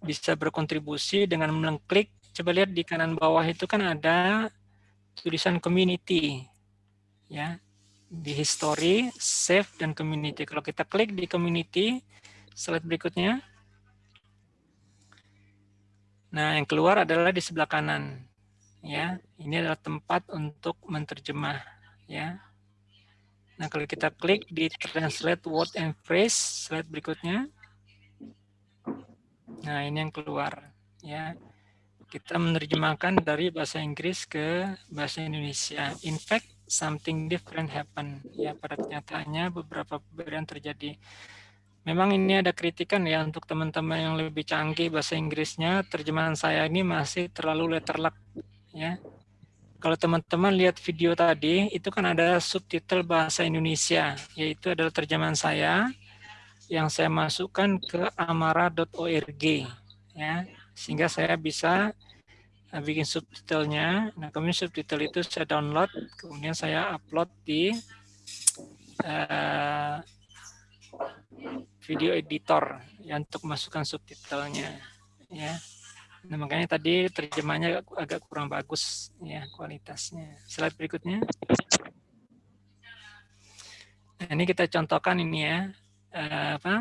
bisa berkontribusi dengan mengklik. Coba lihat di kanan bawah itu kan ada tulisan community, ya di history, save dan community. Kalau kita klik di community, slide berikutnya. Nah, yang keluar adalah di sebelah kanan. Ya, ini adalah tempat untuk menerjemah. Ya, Nah, kalau kita klik di translate word and phrase, slide berikutnya. Nah, ini yang keluar. Ya, kita menerjemahkan dari bahasa Inggris ke bahasa Indonesia. In fact, something different happen. Ya, pada kenyataannya beberapa perbedaan terjadi. Memang ini ada kritikan ya untuk teman-teman yang lebih canggih bahasa Inggrisnya, terjemahan saya ini masih terlalu letterluck. Ya, kalau teman-teman lihat video tadi, itu kan ada subtitle bahasa Indonesia, yaitu adalah terjemahan saya yang saya masukkan ke amara.org ya. Sehingga saya bisa uh, bikin subtitlenya. Nah kemudian subtitle itu saya download kemudian saya upload di uh, video editor ya untuk masukkan subtitlenya ya. Nah makanya tadi terjemahnya agak kurang bagus ya kualitasnya. Slide berikutnya. Nah ini kita contohkan ini ya uh, apa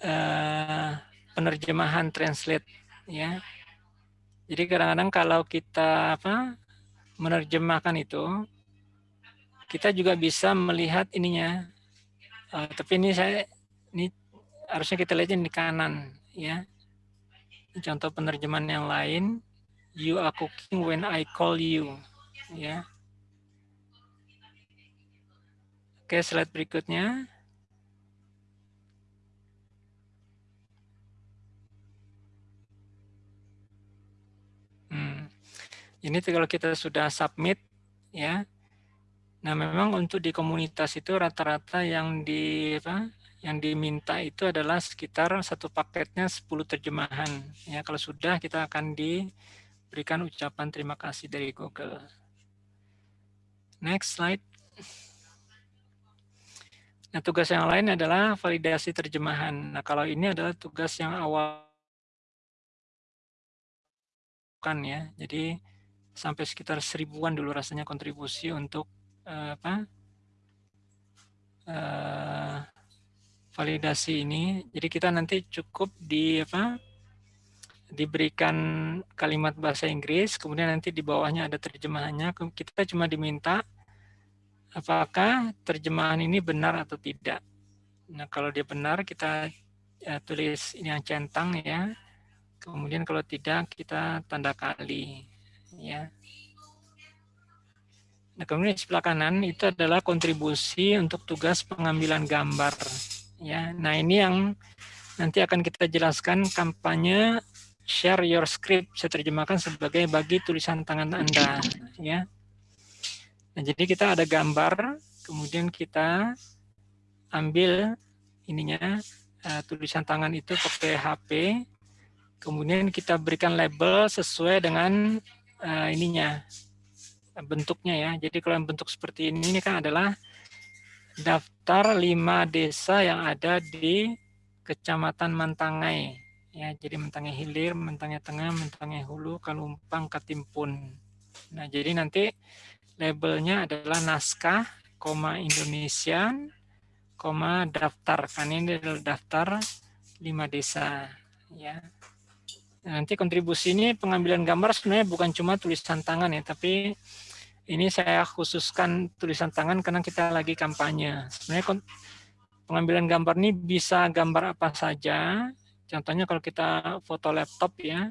uh, penerjemahan translate ya. Jadi kadang-kadang kalau kita apa menerjemahkan itu, kita juga bisa melihat ininya. Uh, tapi ini saya ini harusnya kita lihat di kanan ya. Contoh penerjemahan yang lain. You are cooking when I call you. Ya. Oke, slide berikutnya. Ini kalau kita sudah submit, ya. Nah, memang untuk di komunitas itu rata-rata yang di apa, yang diminta itu adalah sekitar satu paketnya 10 terjemahan. Ya, kalau sudah kita akan diberikan ucapan terima kasih dari Google. Next slide. Nah, tugas yang lain adalah validasi terjemahan. Nah, kalau ini adalah tugas yang awal kan ya. Jadi sampai sekitar seribuan dulu rasanya kontribusi untuk uh, apa? Uh, validasi ini. Jadi kita nanti cukup di apa? diberikan kalimat bahasa Inggris, kemudian nanti di bawahnya ada terjemahannya. Kita cuma diminta apakah terjemahan ini benar atau tidak. Nah, kalau dia benar kita ya, tulis ini yang centang ya. Kemudian kalau tidak kita tanda kali ya. Nah, kemudian di sebelah kanan itu adalah kontribusi untuk tugas pengambilan gambar ya. Nah, ini yang nanti akan kita jelaskan kampanye share your script saya terjemahkan sebagai bagi tulisan tangan Anda ya. Nah, jadi kita ada gambar, kemudian kita ambil ininya uh, tulisan tangan itu pakai HP, kemudian kita berikan label sesuai dengan uh, ininya bentuknya ya. Jadi kalau yang bentuk seperti ini, ini kan adalah daftar lima desa yang ada di Kecamatan Mantangai. Ya, jadi Mantangai Hilir, Mantangai Tengah, Mantangai Hulu, Kalumpang, Katimpun. Nah, jadi nanti labelnya adalah naskah, koma Indonesian, koma daftar. Kan ini adalah daftar lima desa. Ya. Nanti kontribusi ini pengambilan gambar sebenarnya bukan cuma tulisan tangan ya, tapi ini saya khususkan tulisan tangan karena kita lagi kampanye. Sebenarnya pengambilan gambar ini bisa gambar apa saja. Contohnya kalau kita foto laptop ya,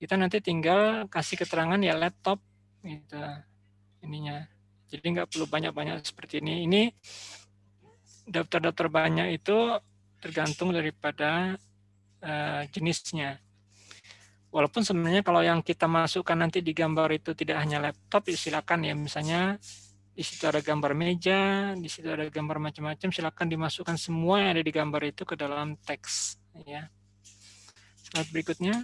kita nanti tinggal kasih keterangan ya laptop gitu ininya. Jadi nggak perlu banyak-banyak seperti ini. Ini daftar-daftar banyak itu tergantung daripada uh, jenisnya. Walaupun sebenarnya kalau yang kita masukkan nanti di gambar itu tidak hanya laptop, ya silakan ya. Misalnya di situ ada gambar meja, di situ ada gambar macam-macam, silakan dimasukkan semua yang ada di gambar itu ke dalam teks. Ya. Slide berikutnya.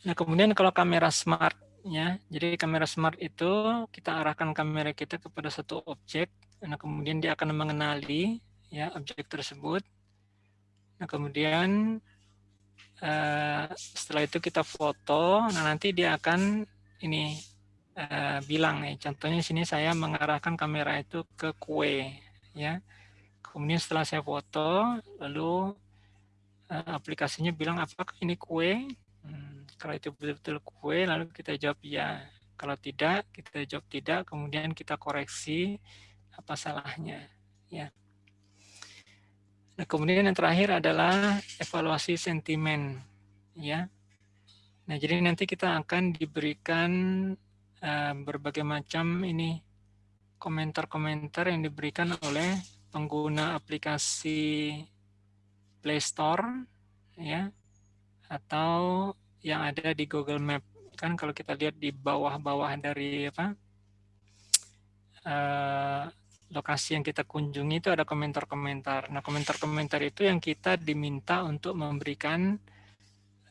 Nah, kemudian kalau kamera smart ya, jadi kamera smart itu kita arahkan kamera kita kepada satu objek, nah kemudian dia akan mengenali ya objek tersebut. Nah, kemudian uh, setelah itu kita foto, nah nanti dia akan ini uh, bilang nih, contohnya sini saya mengarahkan kamera itu ke kue ya. Kemudian setelah saya foto, lalu uh, aplikasinya bilang apakah ini kue? Hmm, kalau itu betul-betul kue, lalu kita jawab ya. Kalau tidak, kita jawab tidak, kemudian kita koreksi apa salahnya. Ya. Nah, kemudian yang terakhir adalah evaluasi sentimen. Ya. Nah, jadi nanti kita akan diberikan uh, berbagai macam ini komentar-komentar yang diberikan oleh pengguna aplikasi Play Store, ya, atau yang ada di Google Map. Kan kalau kita lihat di bawah-bawah dari apa uh, lokasi yang kita kunjungi itu ada komentar-komentar. Nah, komentar-komentar itu yang kita diminta untuk memberikan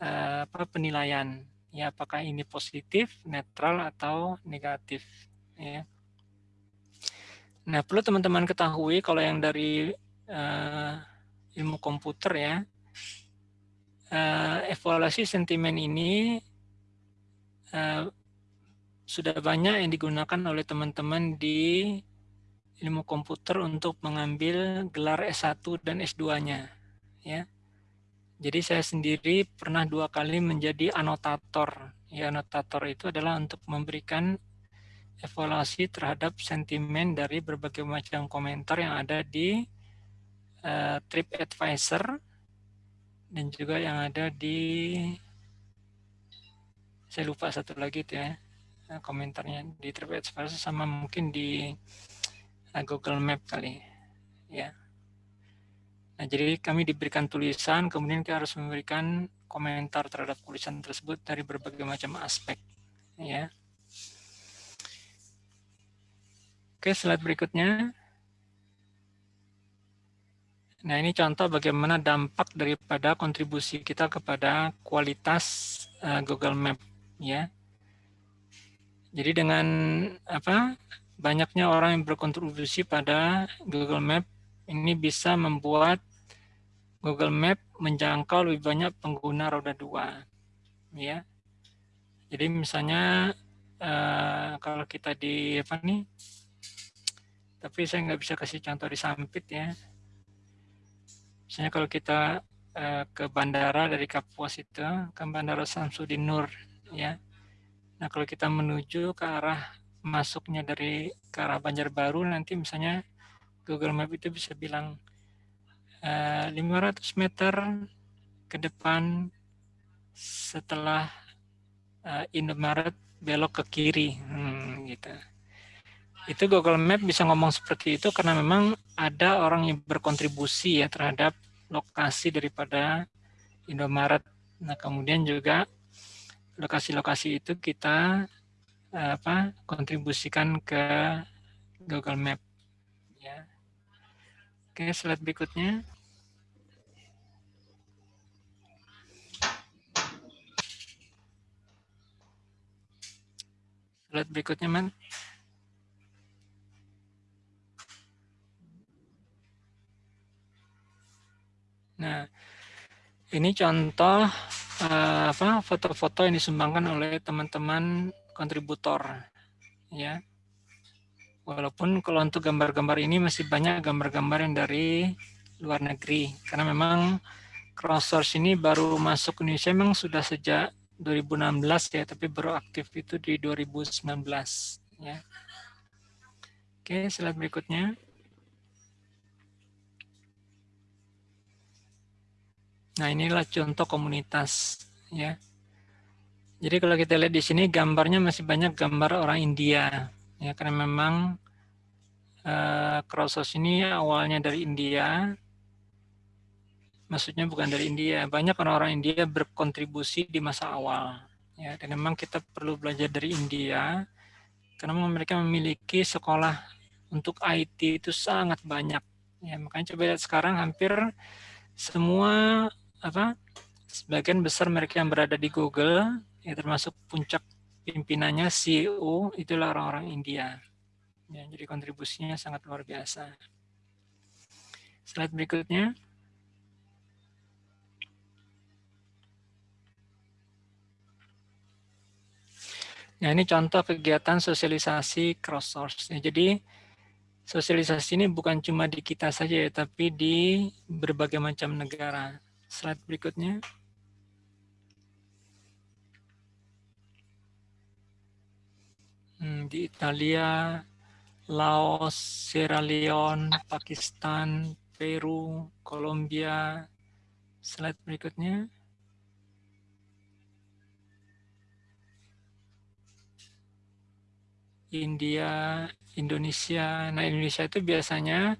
uh, apa penilaian. Ya, apakah ini positif, netral atau negatif, ya. Nah, perlu teman-teman ketahui kalau yang dari uh, ilmu komputer ya, uh, evaluasi sentimen ini uh, sudah banyak yang digunakan oleh teman-teman di ilmu komputer untuk mengambil gelar S1 dan S2-nya. Ya. Jadi saya sendiri pernah dua kali menjadi anotator. Ya, anotator itu adalah untuk memberikan evaluasi terhadap sentimen dari berbagai macam komentar yang ada di uh, TripAdvisor dan juga yang ada di saya lupa satu lagi itu ya komentarnya di TripAdvisor sama mungkin di Google Map kali ya. Nah, jadi kami diberikan tulisan, kemudian kita harus memberikan komentar terhadap tulisan tersebut dari berbagai macam aspek. Ya. Oke, slide berikutnya. Nah, ini contoh bagaimana dampak daripada kontribusi kita kepada kualitas uh, Google Map, ya. Jadi dengan apa banyaknya orang yang berkontribusi pada Google Map ini bisa membuat Google Map menjangkau lebih banyak pengguna roda dua, ya. Jadi misalnya uh, kalau kita di apa nih, tapi saya nggak bisa kasih contoh di Sampit ya. Misalnya kalau kita uh, ke bandara dari Kapuas itu ke Bandara Samsudin Nur, ya. Nah kalau kita menuju ke arah masuknya dari ke arah Banjarbaru nanti misalnya Google Map itu bisa bilang 500 eh, meter ke depan setelah uh, Indomaret belok ke kiri hmm, gitu. Itu Google Map bisa ngomong seperti itu karena memang ada orang yang berkontribusi ya terhadap lokasi daripada Indomaret. Nah, kemudian juga lokasi-lokasi itu kita uh, apa kontribusikan ke Google Map ya. Oke, slide berikutnya. Slide berikutnya, Man. Nah, ini contoh uh, apa foto-foto yang disumbangkan oleh teman-teman kontributor, ya. Walaupun kalau untuk gambar-gambar ini masih banyak gambar-gambar yang dari luar negeri. Karena memang crowdsource ini baru masuk Indonesia memang sudah sejak 2016 ya, tapi baru aktif itu di 2019 ya. Oke, slide berikutnya. Nah, inilah contoh komunitas ya. Jadi kalau kita lihat di sini gambarnya masih banyak gambar orang India ya karena memang uh, crowdsource ini awalnya dari India. Maksudnya bukan dari India. Banyak orang-orang India berkontribusi di masa awal ya. Dan memang kita perlu belajar dari India karena mereka memiliki sekolah untuk IT itu sangat banyak ya. Makanya coba lihat sekarang hampir semua apa sebagian besar mereka yang berada di Google ya termasuk puncak pimpinannya CEO itulah orang-orang India. Ya, jadi kontribusinya sangat luar biasa. Slide berikutnya. Nah, ini contoh kegiatan sosialisasi cross-source. Ya, jadi, sosialisasi ini bukan cuma di kita saja, ya, tapi di berbagai macam negara. Slide berikutnya. Hmm, di Italia, Laos, Sierra Leone, Pakistan, Peru, Kolombia. Slide berikutnya. India, Indonesia. Nah, Indonesia itu biasanya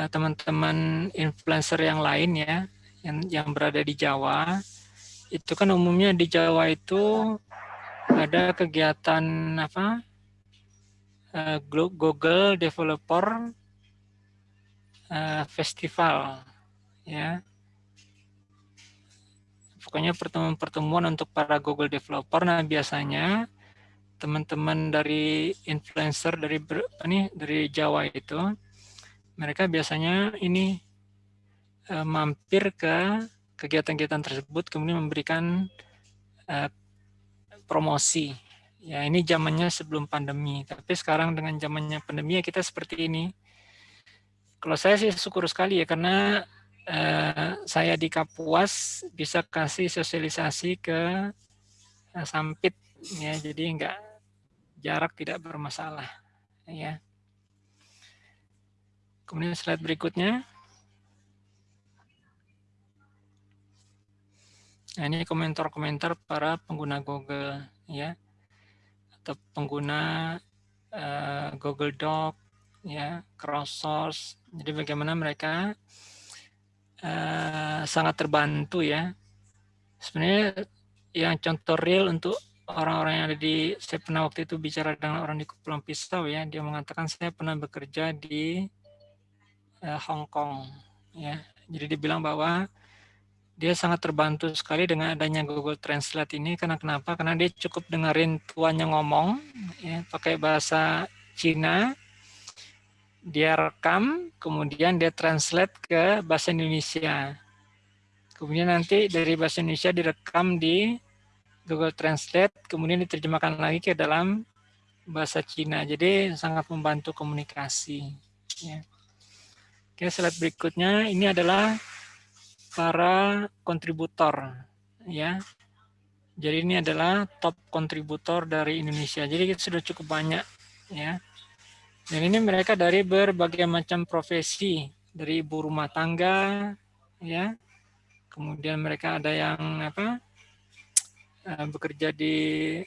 eh, teman-teman uh, influencer yang lain ya, yang yang berada di Jawa. Itu kan umumnya di Jawa itu ada kegiatan apa? Uh, Google Developer uh, Festival ya. Pokoknya pertemuan-pertemuan untuk para Google Developer. Nah biasanya teman-teman dari influencer dari ini dari Jawa itu mereka biasanya ini uh, mampir ke kegiatan-kegiatan tersebut kemudian memberikan uh, promosi. Ya, ini zamannya sebelum pandemi. Tapi sekarang dengan zamannya pandemi ya kita seperti ini. Kalau saya sih syukur sekali ya karena eh, saya di Kapuas bisa kasih sosialisasi ke eh, Sampit ya jadi enggak jarak tidak bermasalah ya kemudian slide berikutnya nah ini komentar-komentar para pengguna Google ya. Atau pengguna uh, Google Doc ya cross source jadi bagaimana mereka uh, sangat terbantu ya. Sebenarnya yang contoh real untuk orang-orang yang ada di saya pernah waktu itu bicara dengan orang di Kepulauan Pisau ya. Dia mengatakan saya pernah bekerja di uh, Hong Kong ya. Jadi dia bilang bahwa dia sangat terbantu sekali dengan adanya Google Translate ini karena kenapa? Karena dia cukup dengerin tuannya ngomong ya, pakai bahasa Cina, dia rekam, kemudian dia translate ke bahasa Indonesia. Kemudian nanti dari bahasa Indonesia direkam di Google Translate, kemudian diterjemahkan lagi ke dalam bahasa Cina. Jadi sangat membantu komunikasi. Ya. Oke, slide berikutnya ini adalah para kontributor ya. Jadi ini adalah top kontributor dari Indonesia. Jadi kita sudah cukup banyak ya. Dan ini mereka dari berbagai macam profesi, dari ibu rumah tangga ya. Kemudian mereka ada yang apa? Uh, bekerja di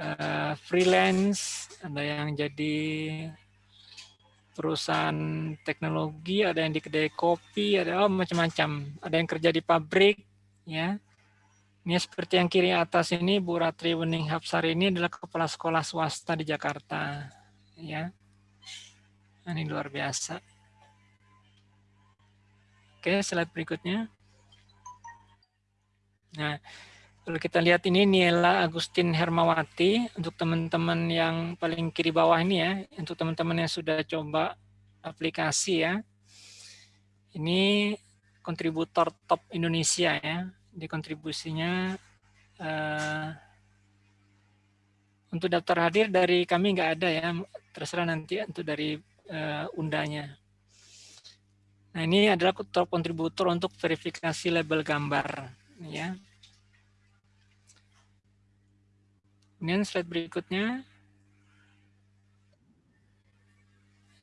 uh, freelance, ada yang jadi perusahaan teknologi, ada yang di kedai kopi, ada oh, macam-macam. Ada yang kerja di pabrik, ya. Ini seperti yang kiri atas ini Bu Ratri Wening Hapsari ini adalah kepala sekolah swasta di Jakarta, ya. Nah, ini luar biasa. Oke, slide berikutnya. Nah, kalau kita lihat ini Niela Agustin Hermawati untuk teman-teman yang paling kiri bawah ini ya, untuk teman-teman yang sudah coba aplikasi ya. Ini kontributor top Indonesia ya. Di kontribusinya uh, untuk daftar hadir dari kami nggak ada ya, terserah nanti untuk dari uh, undanya. Nah ini adalah kontributor untuk verifikasi label gambar ya Kemudian slide berikutnya.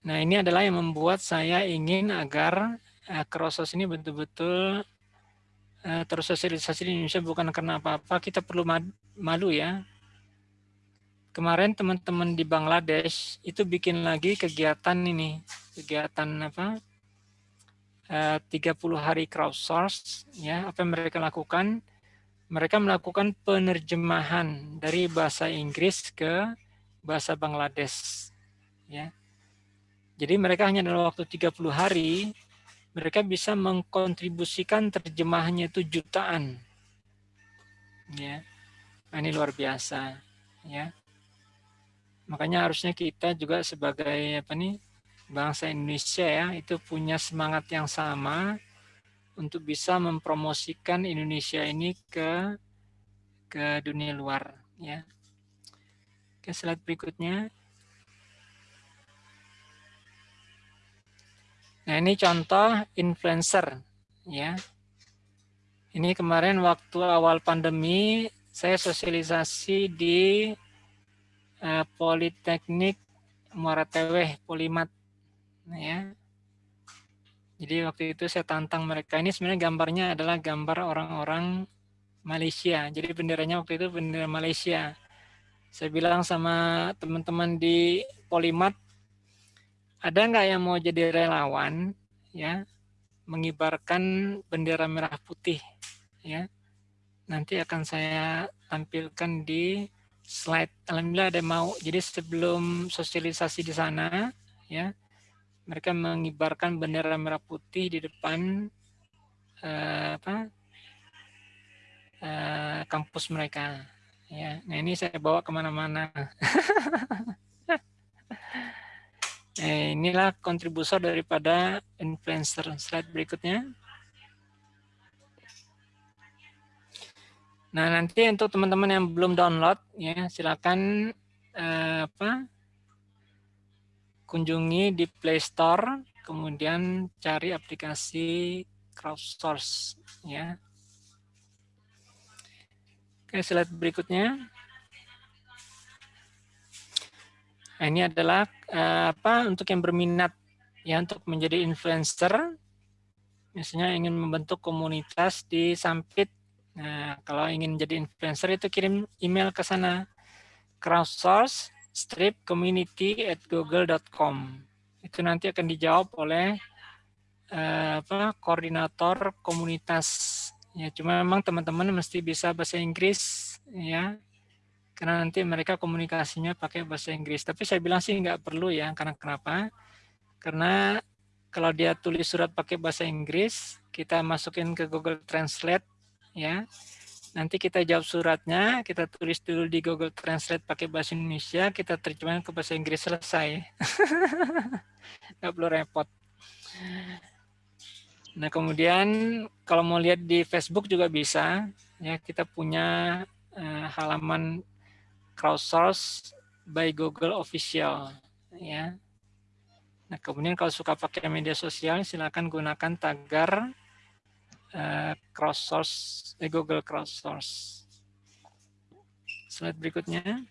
Nah ini adalah yang membuat saya ingin agar uh, Krosos ini betul-betul uh, tersosialisasi di Indonesia bukan karena apa-apa, kita perlu malu ya. Kemarin teman-teman di Bangladesh itu bikin lagi kegiatan ini, kegiatan apa? Uh, 30 hari crowdsource ya apa yang mereka lakukan mereka melakukan penerjemahan dari bahasa Inggris ke bahasa Bangladesh. Ya. Jadi mereka hanya dalam waktu 30 hari, mereka bisa mengkontribusikan terjemahannya itu jutaan. Ya. Nah, ini luar biasa. Ya. Makanya harusnya kita juga sebagai apa nih bangsa Indonesia ya itu punya semangat yang sama untuk bisa mempromosikan Indonesia ini ke ke dunia luar ya. Ke slide berikutnya. Nah, ini contoh influencer ya. Ini kemarin waktu awal pandemi saya sosialisasi di uh, Politeknik Muara Teweh Polimat ya jadi waktu itu saya tantang mereka. Ini sebenarnya gambarnya adalah gambar orang-orang Malaysia. Jadi benderanya waktu itu bendera Malaysia. Saya bilang sama teman-teman di Polimat, ada nggak yang mau jadi relawan, ya, mengibarkan bendera merah putih, ya. Nanti akan saya tampilkan di slide. Alhamdulillah ada mau. Jadi sebelum sosialisasi di sana, ya, mereka mengibarkan bendera merah putih di depan uh, apa uh, kampus mereka. Ya nah ini saya bawa ke mana-mana. (laughs) Eh, inilah kontribusi daripada influencer slide berikutnya. Nah nanti untuk teman-teman yang belum download ya silakan uh, apa kunjungi di Play Store, kemudian cari aplikasi crowdsource ya. Oke, slide berikutnya. Nah, ini adalah uh, apa untuk yang berminat ya untuk menjadi influencer. Misalnya ingin membentuk komunitas di Sampit. Nah, kalau ingin jadi influencer itu kirim email ke sana crowdsource strip community at google.com. Itu nanti akan dijawab oleh uh, apa koordinator komunitas. Ya, cuma memang teman-teman mesti bisa bahasa Inggris ya karena nanti mereka komunikasinya pakai bahasa Inggris. Tapi saya bilang sih nggak perlu ya, karena kenapa? Karena kalau dia tulis surat pakai bahasa Inggris, kita masukin ke Google Translate, ya. Nanti kita jawab suratnya, kita tulis dulu di Google Translate pakai bahasa Indonesia, kita terjemahkan ke bahasa Inggris selesai. (laughs) nggak perlu repot. Nah kemudian kalau mau lihat di Facebook juga bisa, ya kita punya uh, halaman crowdsource by Google official ya. Nah, kemudian kalau suka pakai media sosial silakan gunakan tagar uh, crowdsource eh, Google crowdsource. Slide berikutnya.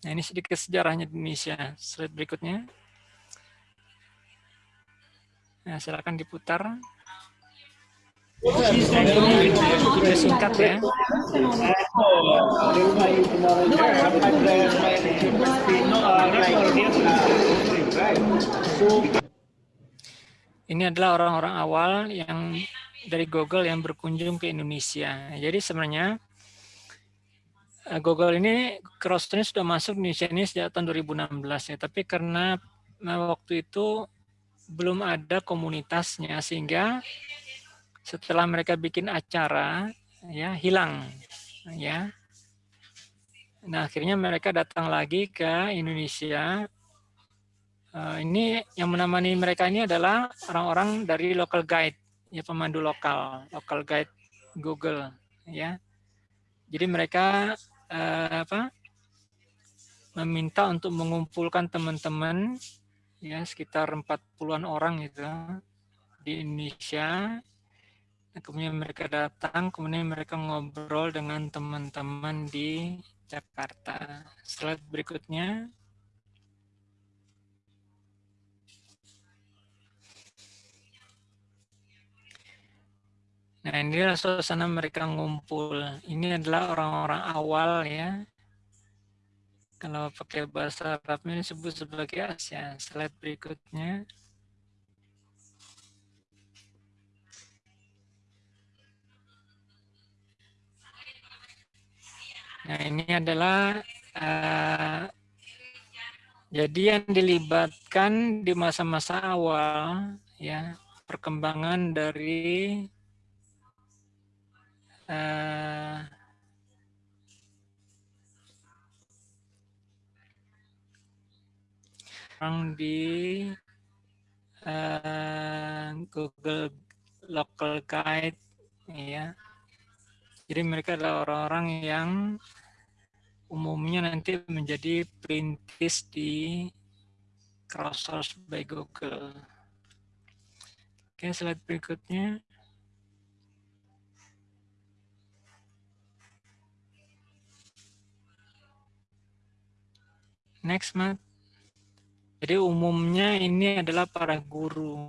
Nah, ini sedikit sejarahnya di Indonesia. Slide berikutnya. Nah, silakan diputar. Singkat ya. Ini adalah orang-orang awal yang dari Google yang berkunjung ke Indonesia. Jadi sebenarnya eh, Google ini cross sudah masuk Indonesia ini sejak tahun 2016 ya. Tapi karena eh, waktu itu belum ada komunitasnya sehingga setelah mereka bikin acara ya hilang ya nah akhirnya mereka datang lagi ke Indonesia uh, ini yang menemani mereka ini adalah orang-orang dari local guide ya pemandu lokal local guide Google ya jadi mereka uh, apa meminta untuk mengumpulkan teman-teman ya sekitar 40-an orang itu di Indonesia kemudian mereka datang, kemudian mereka ngobrol dengan teman-teman di Jakarta. Slide berikutnya. Nah, inilah suasana mereka ngumpul. Ini adalah orang-orang awal ya. Kalau pakai bahasa Arabnya disebut sebagai ASEAN. Slide berikutnya. Nah, ini adalah uh, jadi yang dilibatkan di masa-masa awal ya perkembangan dari uh, orang di uh, Google Local Guide ya jadi mereka adalah orang-orang yang umumnya nanti menjadi perintis di crowdsource by Google. Oke, slide berikutnya. Next, Matt. Jadi umumnya ini adalah para guru.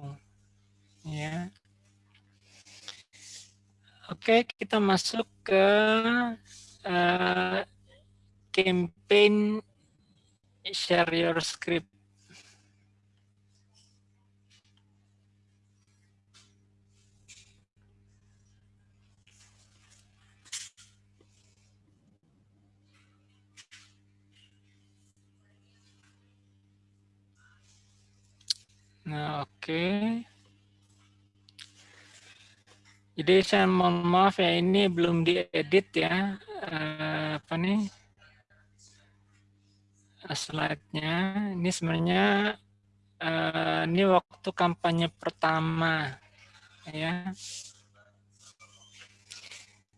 Ya. Oke, kita masuk ke uh, campaign share your script. Nah, oke. Okay. Jadi saya mohon maaf ya ini belum diedit ya uh, apa nih slide-nya. Ini sebenarnya uh, ini waktu kampanye pertama ya.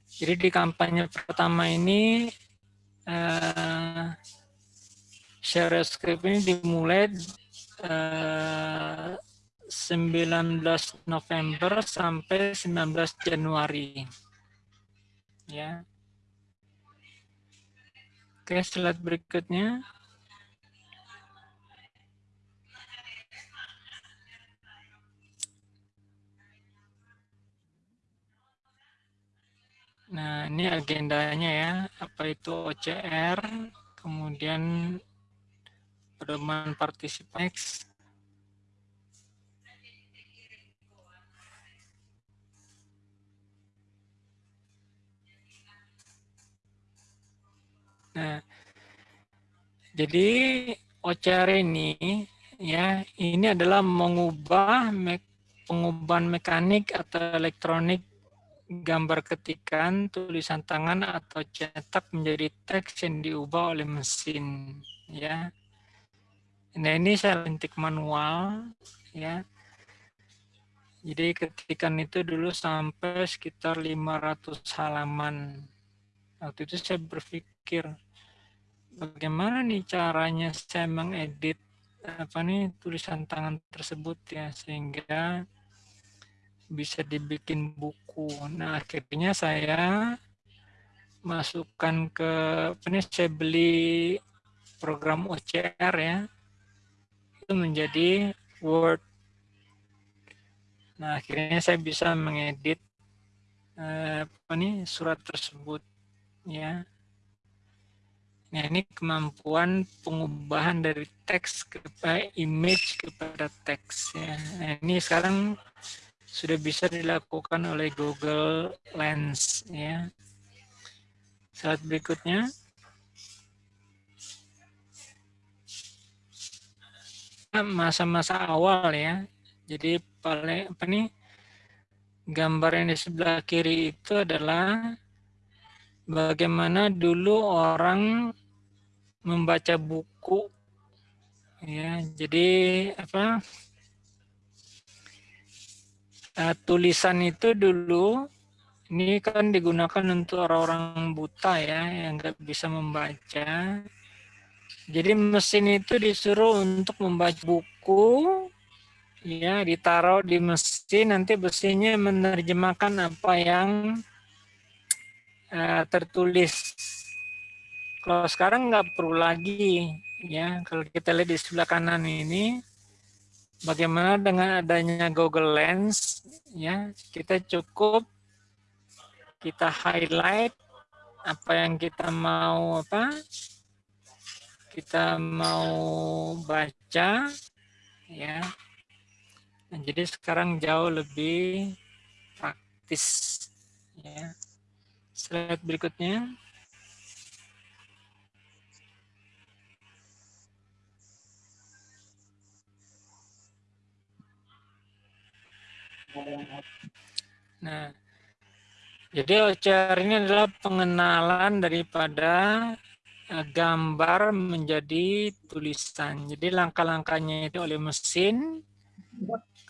Jadi di kampanye pertama ini uh, share script ini dimulai eh, 19 November sampai 19 Januari. Ya. Oke, slide berikutnya. Nah, ini agendanya ya. Apa itu OCR, kemudian pedoman participants, Nah, jadi OCR ini ya ini adalah mengubah me pengubahan mekanik atau elektronik gambar ketikan, tulisan tangan atau cetak menjadi teks yang diubah oleh mesin ya. Nah, ini saya lintik manual ya. Jadi ketikan itu dulu sampai sekitar 500 halaman. Waktu itu saya berpikir bagaimana nih caranya saya mengedit apa nih tulisan tangan tersebut ya sehingga bisa dibikin buku. Nah akhirnya saya masukkan ke nih saya beli program OCR ya itu menjadi Word. Nah akhirnya saya bisa mengedit eh, apa nih surat tersebut ya. Nah, ini kemampuan pengubahan dari teks kepada image kepada teks ya. Nah, ini sekarang sudah bisa dilakukan oleh Google Lens ya. Saat berikutnya masa-masa awal ya. Jadi paling apa nih gambar yang di sebelah kiri itu adalah bagaimana dulu orang membaca buku ya jadi apa uh, tulisan itu dulu ini kan digunakan untuk orang-orang buta ya yang nggak bisa membaca jadi mesin itu disuruh untuk membaca buku ya ditaruh di mesin nanti mesinnya menerjemahkan apa yang uh, tertulis kalau sekarang nggak perlu lagi ya. Kalau kita lihat di sebelah kanan ini, bagaimana dengan adanya Google Lens ya, kita cukup kita highlight apa yang kita mau apa kita mau baca ya. Nah, jadi sekarang jauh lebih praktis ya. Slide berikutnya. Nah, jadi OCR ini adalah pengenalan daripada gambar menjadi tulisan. Jadi langkah-langkahnya itu oleh mesin,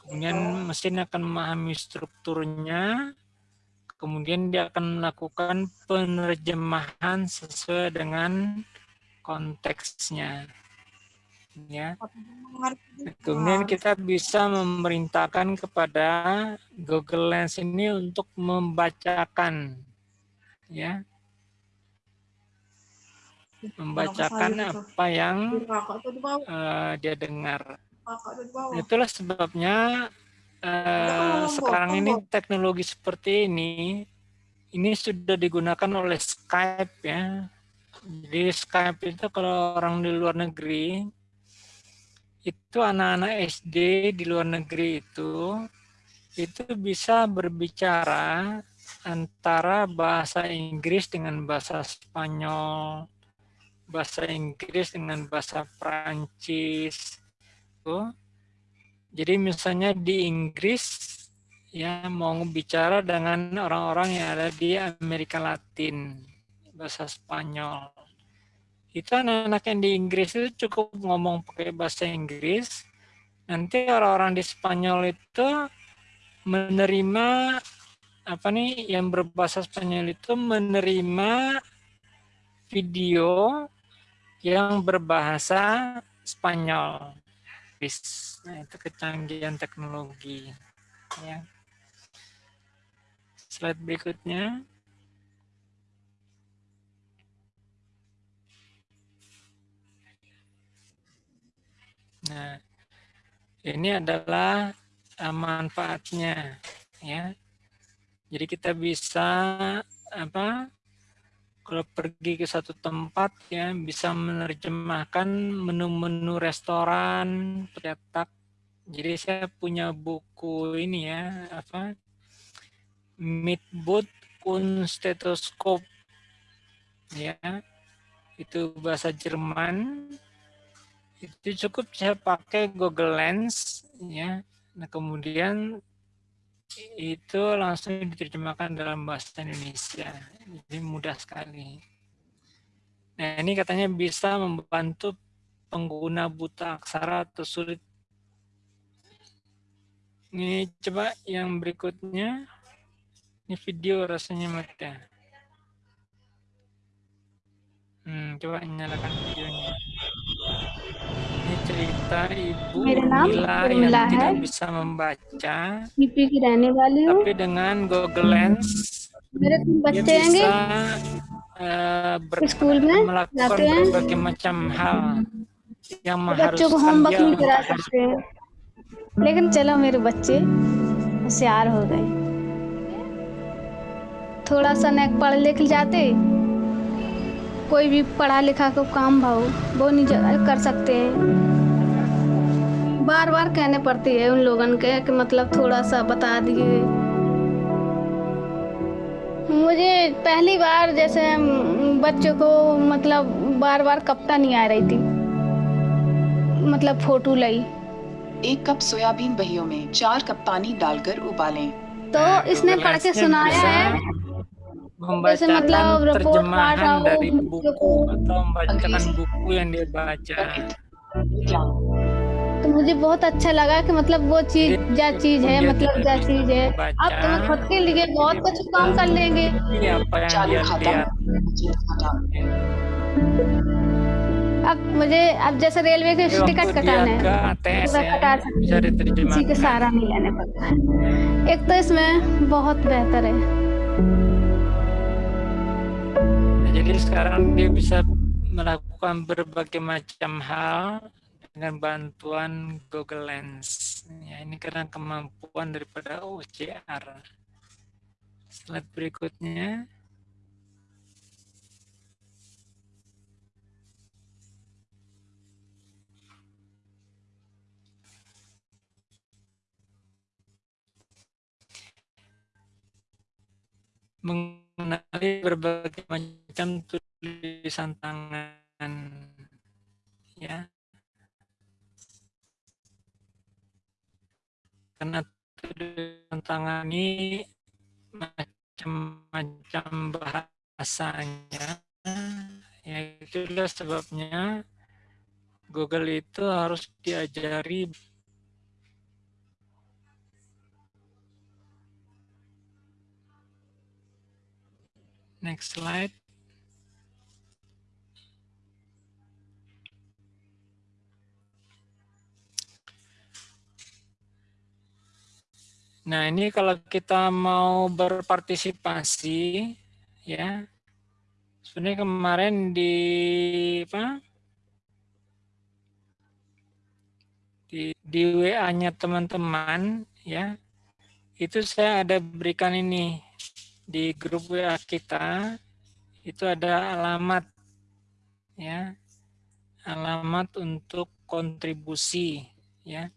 kemudian mesin akan memahami strukturnya, kemudian dia akan melakukan penerjemahan sesuai dengan konteksnya ya. Kemudian kita bisa memerintahkan kepada Google Lens ini untuk membacakan ya. Membacakan apa yang uh, dia dengar. Itulah sebabnya uh, sekarang ini teknologi seperti ini ini sudah digunakan oleh Skype ya. Jadi Skype itu kalau orang di luar negeri itu anak-anak SD di luar negeri itu itu bisa berbicara antara bahasa Inggris dengan bahasa Spanyol, bahasa Inggris dengan bahasa Prancis. Tuh. Jadi misalnya di Inggris ya mau bicara dengan orang-orang yang ada di Amerika Latin, bahasa Spanyol itu anak-anak yang di Inggris itu cukup ngomong pakai bahasa Inggris. Nanti orang-orang di Spanyol itu menerima apa nih yang berbahasa Spanyol itu menerima video yang berbahasa Spanyol. Nah, itu kecanggihan teknologi. Ya. Slide berikutnya. Nah, ini adalah uh, manfaatnya, ya. Jadi kita bisa apa? Kalau pergi ke satu tempat ya bisa menerjemahkan menu-menu restoran tercetak. Jadi saya punya buku ini ya apa? Mitboot und Stetoskop ya itu bahasa Jerman itu cukup saya pakai Google Lens ya nah kemudian itu langsung diterjemahkan dalam bahasa Indonesia. Jadi mudah sekali. Nah ini katanya bisa membantu pengguna buta aksara atau sulit. Ini coba yang berikutnya. Ini video rasanya mati hmm, coba nyalakan videonya cerita Ibu Mila yang Mila tidak hai. bisa membaca. Tapi dengan Google Lens मेरे तुम बच्चे आएँगे स्कूल में जाते berbagai macam hal yang mengharuskan dia homework नहीं करा सकते हैं लेकिन चलो मेरे बच्चे होशियार हो गए थोड़ा सा नेक पढ़ लिख कोई भी पढ़ा लिखा को काम भाव वो नहीं कर सकते हैं। बार बार कहने पड़ती है उन लोगन के कि मतलब थोड़ा सा बता दिए। मुझे पहली बार जैसे बच्चों को मतलब बार बार कपता नहीं आ रही थी। मतलब फ़ोटो लाई। एक कप सोयाबीन बहियों में चार कप पानी डालकर उबालें। तो इसने पढ़ के सुनाया है membacakan terjemahan dari buku atau membacakan buku yang dia baca. तो मुझे बहुत अच्छा लगा कि मतलब वो चीज़ क्या चीज़ है मतलब क्या चीज़ है अब तुम खुद के लिए बहुत कुछ काम कर लेंगे अब मुझे अब जैसे रेलवे के टिकट कटाना है कटा सकते किसी के सहारा नहीं लेने पड़ता है एक तो इसमें बहुत बेहतर है Jadi sekarang dia bisa melakukan berbagai macam hal dengan bantuan Google Lens. Ya, ini karena kemampuan daripada OCR. Slide berikutnya. mengenali berbagai macam tulisan tangan ya karena tulisan tangan ini macam-macam bahasanya ya itulah sebabnya Google itu harus diajari Next slide. Nah, ini kalau kita mau berpartisipasi, ya, sebenarnya kemarin di apa? Di, di WA-nya teman-teman, ya, itu saya ada berikan ini di grup WA kita itu ada alamat ya alamat untuk kontribusi ya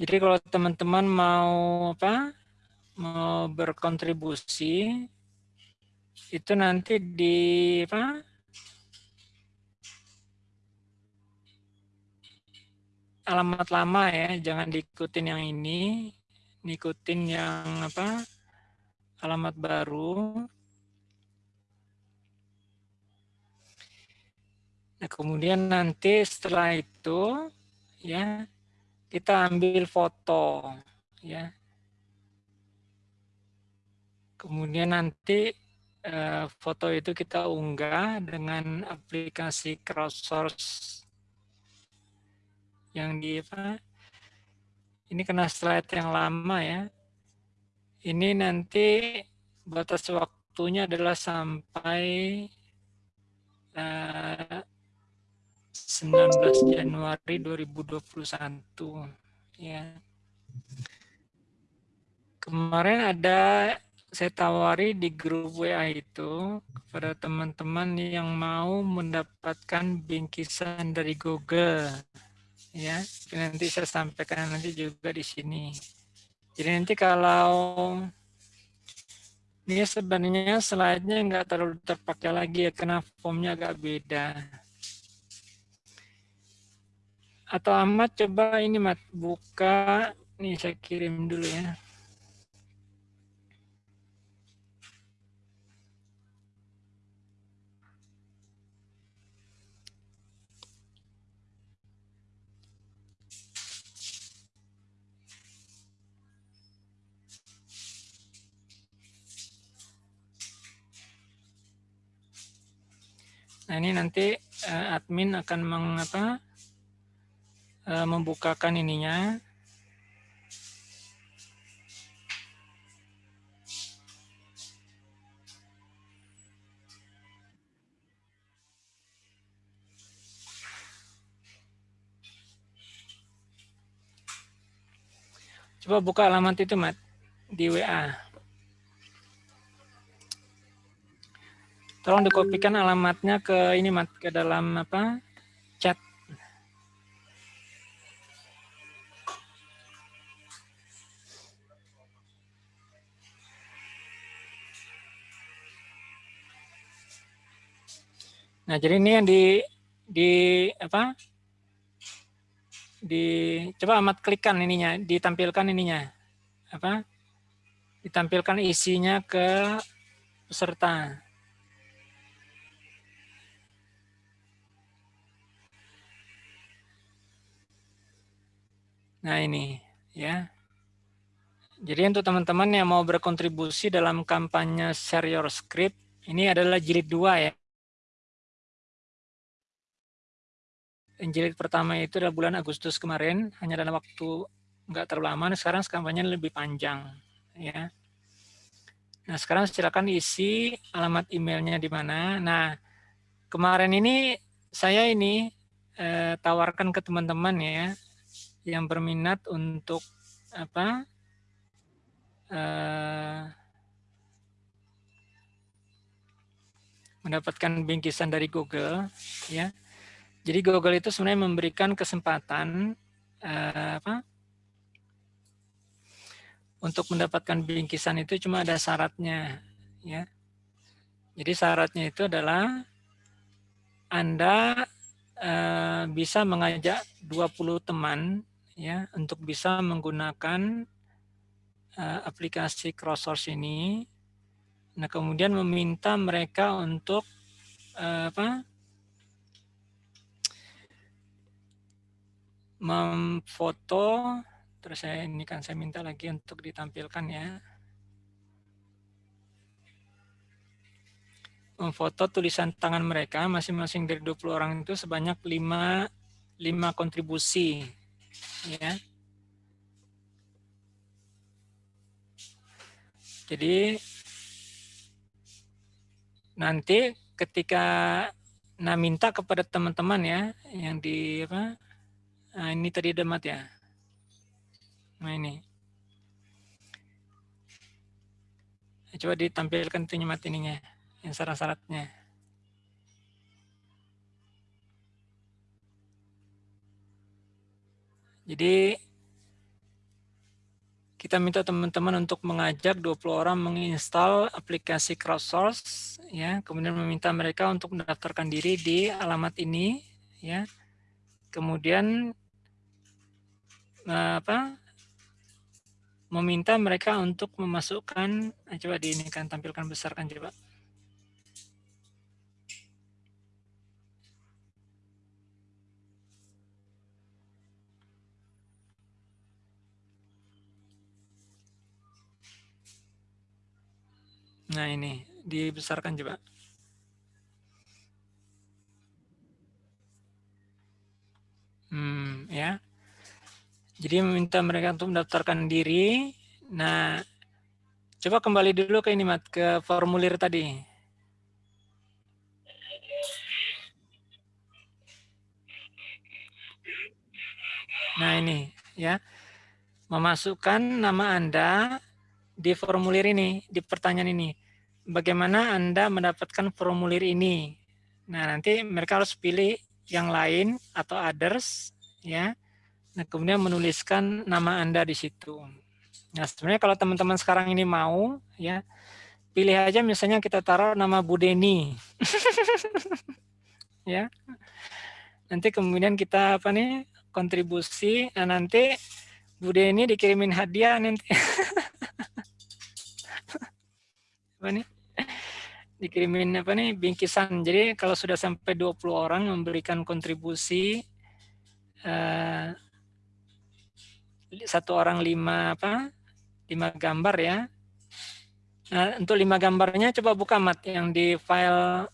jadi kalau teman-teman mau apa mau berkontribusi itu nanti di apa alamat lama ya jangan diikutin yang ini ngikutin yang apa alamat baru. Nah, kemudian nanti setelah itu ya kita ambil foto ya. Kemudian nanti eh, foto itu kita unggah dengan aplikasi crowdsource yang di apa? Ini kena slide yang lama ya. Ini nanti batas waktunya adalah sampai uh, 19 Januari 2021 ya. Kemarin ada saya tawari di grup WA itu kepada teman-teman yang mau mendapatkan bingkisan dari Google. Ya nanti saya sampaikan nanti juga di sini. Jadi nanti kalau ini sebenarnya slide-nya nggak terlalu terpakai lagi ya karena formnya agak beda atau amat coba ini mat buka. Nih saya kirim dulu ya. Nah ini nanti uh, admin akan mengapa uh, membukakan ininya. Coba buka alamat itu, Mat, di WA. Tolong dikopikan alamatnya ke ini mat ke dalam apa Nah, jadi ini yang di di apa? Di coba amat klikkan ininya, ditampilkan ininya. Apa? Ditampilkan isinya ke peserta. Nah ini ya. Jadi untuk teman-teman yang mau berkontribusi dalam kampanye Share Your Script, ini adalah jilid dua ya. Jilid pertama itu adalah bulan Agustus kemarin, hanya dalam waktu nggak terlalu lama, sekarang kampanye lebih panjang. ya. Nah sekarang silakan isi alamat emailnya di mana. Nah kemarin ini saya ini eh, tawarkan ke teman-teman ya, yang berminat untuk apa uh, mendapatkan bingkisan dari Google ya jadi Google itu sebenarnya memberikan kesempatan uh, apa untuk mendapatkan bingkisan itu cuma ada syaratnya ya jadi syaratnya itu adalah anda uh, bisa mengajak 20 teman ya untuk bisa menggunakan uh, aplikasi CrossSource ini. Nah, kemudian meminta mereka untuk uh, apa? Memfoto terus saya ini kan saya minta lagi untuk ditampilkan ya. Memfoto tulisan tangan mereka masing-masing dari 20 orang itu sebanyak 5 5 kontribusi ya. Jadi nanti ketika nah minta kepada teman-teman ya yang di apa nah, ini tadi demat ya? Nah ini. Coba ditampilkan tuh nyemat ininya yang syarat-syaratnya. Jadi kita minta teman-teman untuk mengajak 20 orang menginstal aplikasi crowdsource ya, kemudian meminta mereka untuk mendaftarkan diri di alamat ini ya. Kemudian apa? meminta mereka untuk memasukkan nah, coba di ini kan tampilkan besarkan coba. Nah ini, dibesarkan coba. Hmm, ya. Jadi meminta mereka untuk mendaftarkan diri. Nah, coba kembali dulu ke ini Mat, ke formulir tadi. Nah, ini ya. Memasukkan nama Anda di formulir ini, di pertanyaan ini. Bagaimana Anda mendapatkan formulir ini? Nah, nanti mereka harus pilih yang lain atau others ya. Nah, kemudian menuliskan nama Anda di situ. Nah, sebenarnya kalau teman-teman sekarang ini mau ya, pilih aja misalnya kita taruh nama Bu Deni. (laughs) ya. Nanti kemudian kita apa nih? kontribusi. Nah, nanti Bu Deni dikirimin hadiah nanti. (laughs) apa nih? dikirimin apa nih bingkisan. Jadi kalau sudah sampai 20 orang memberikan kontribusi uh, satu orang lima apa? lima gambar ya. Nah, untuk lima gambarnya coba buka mat yang di file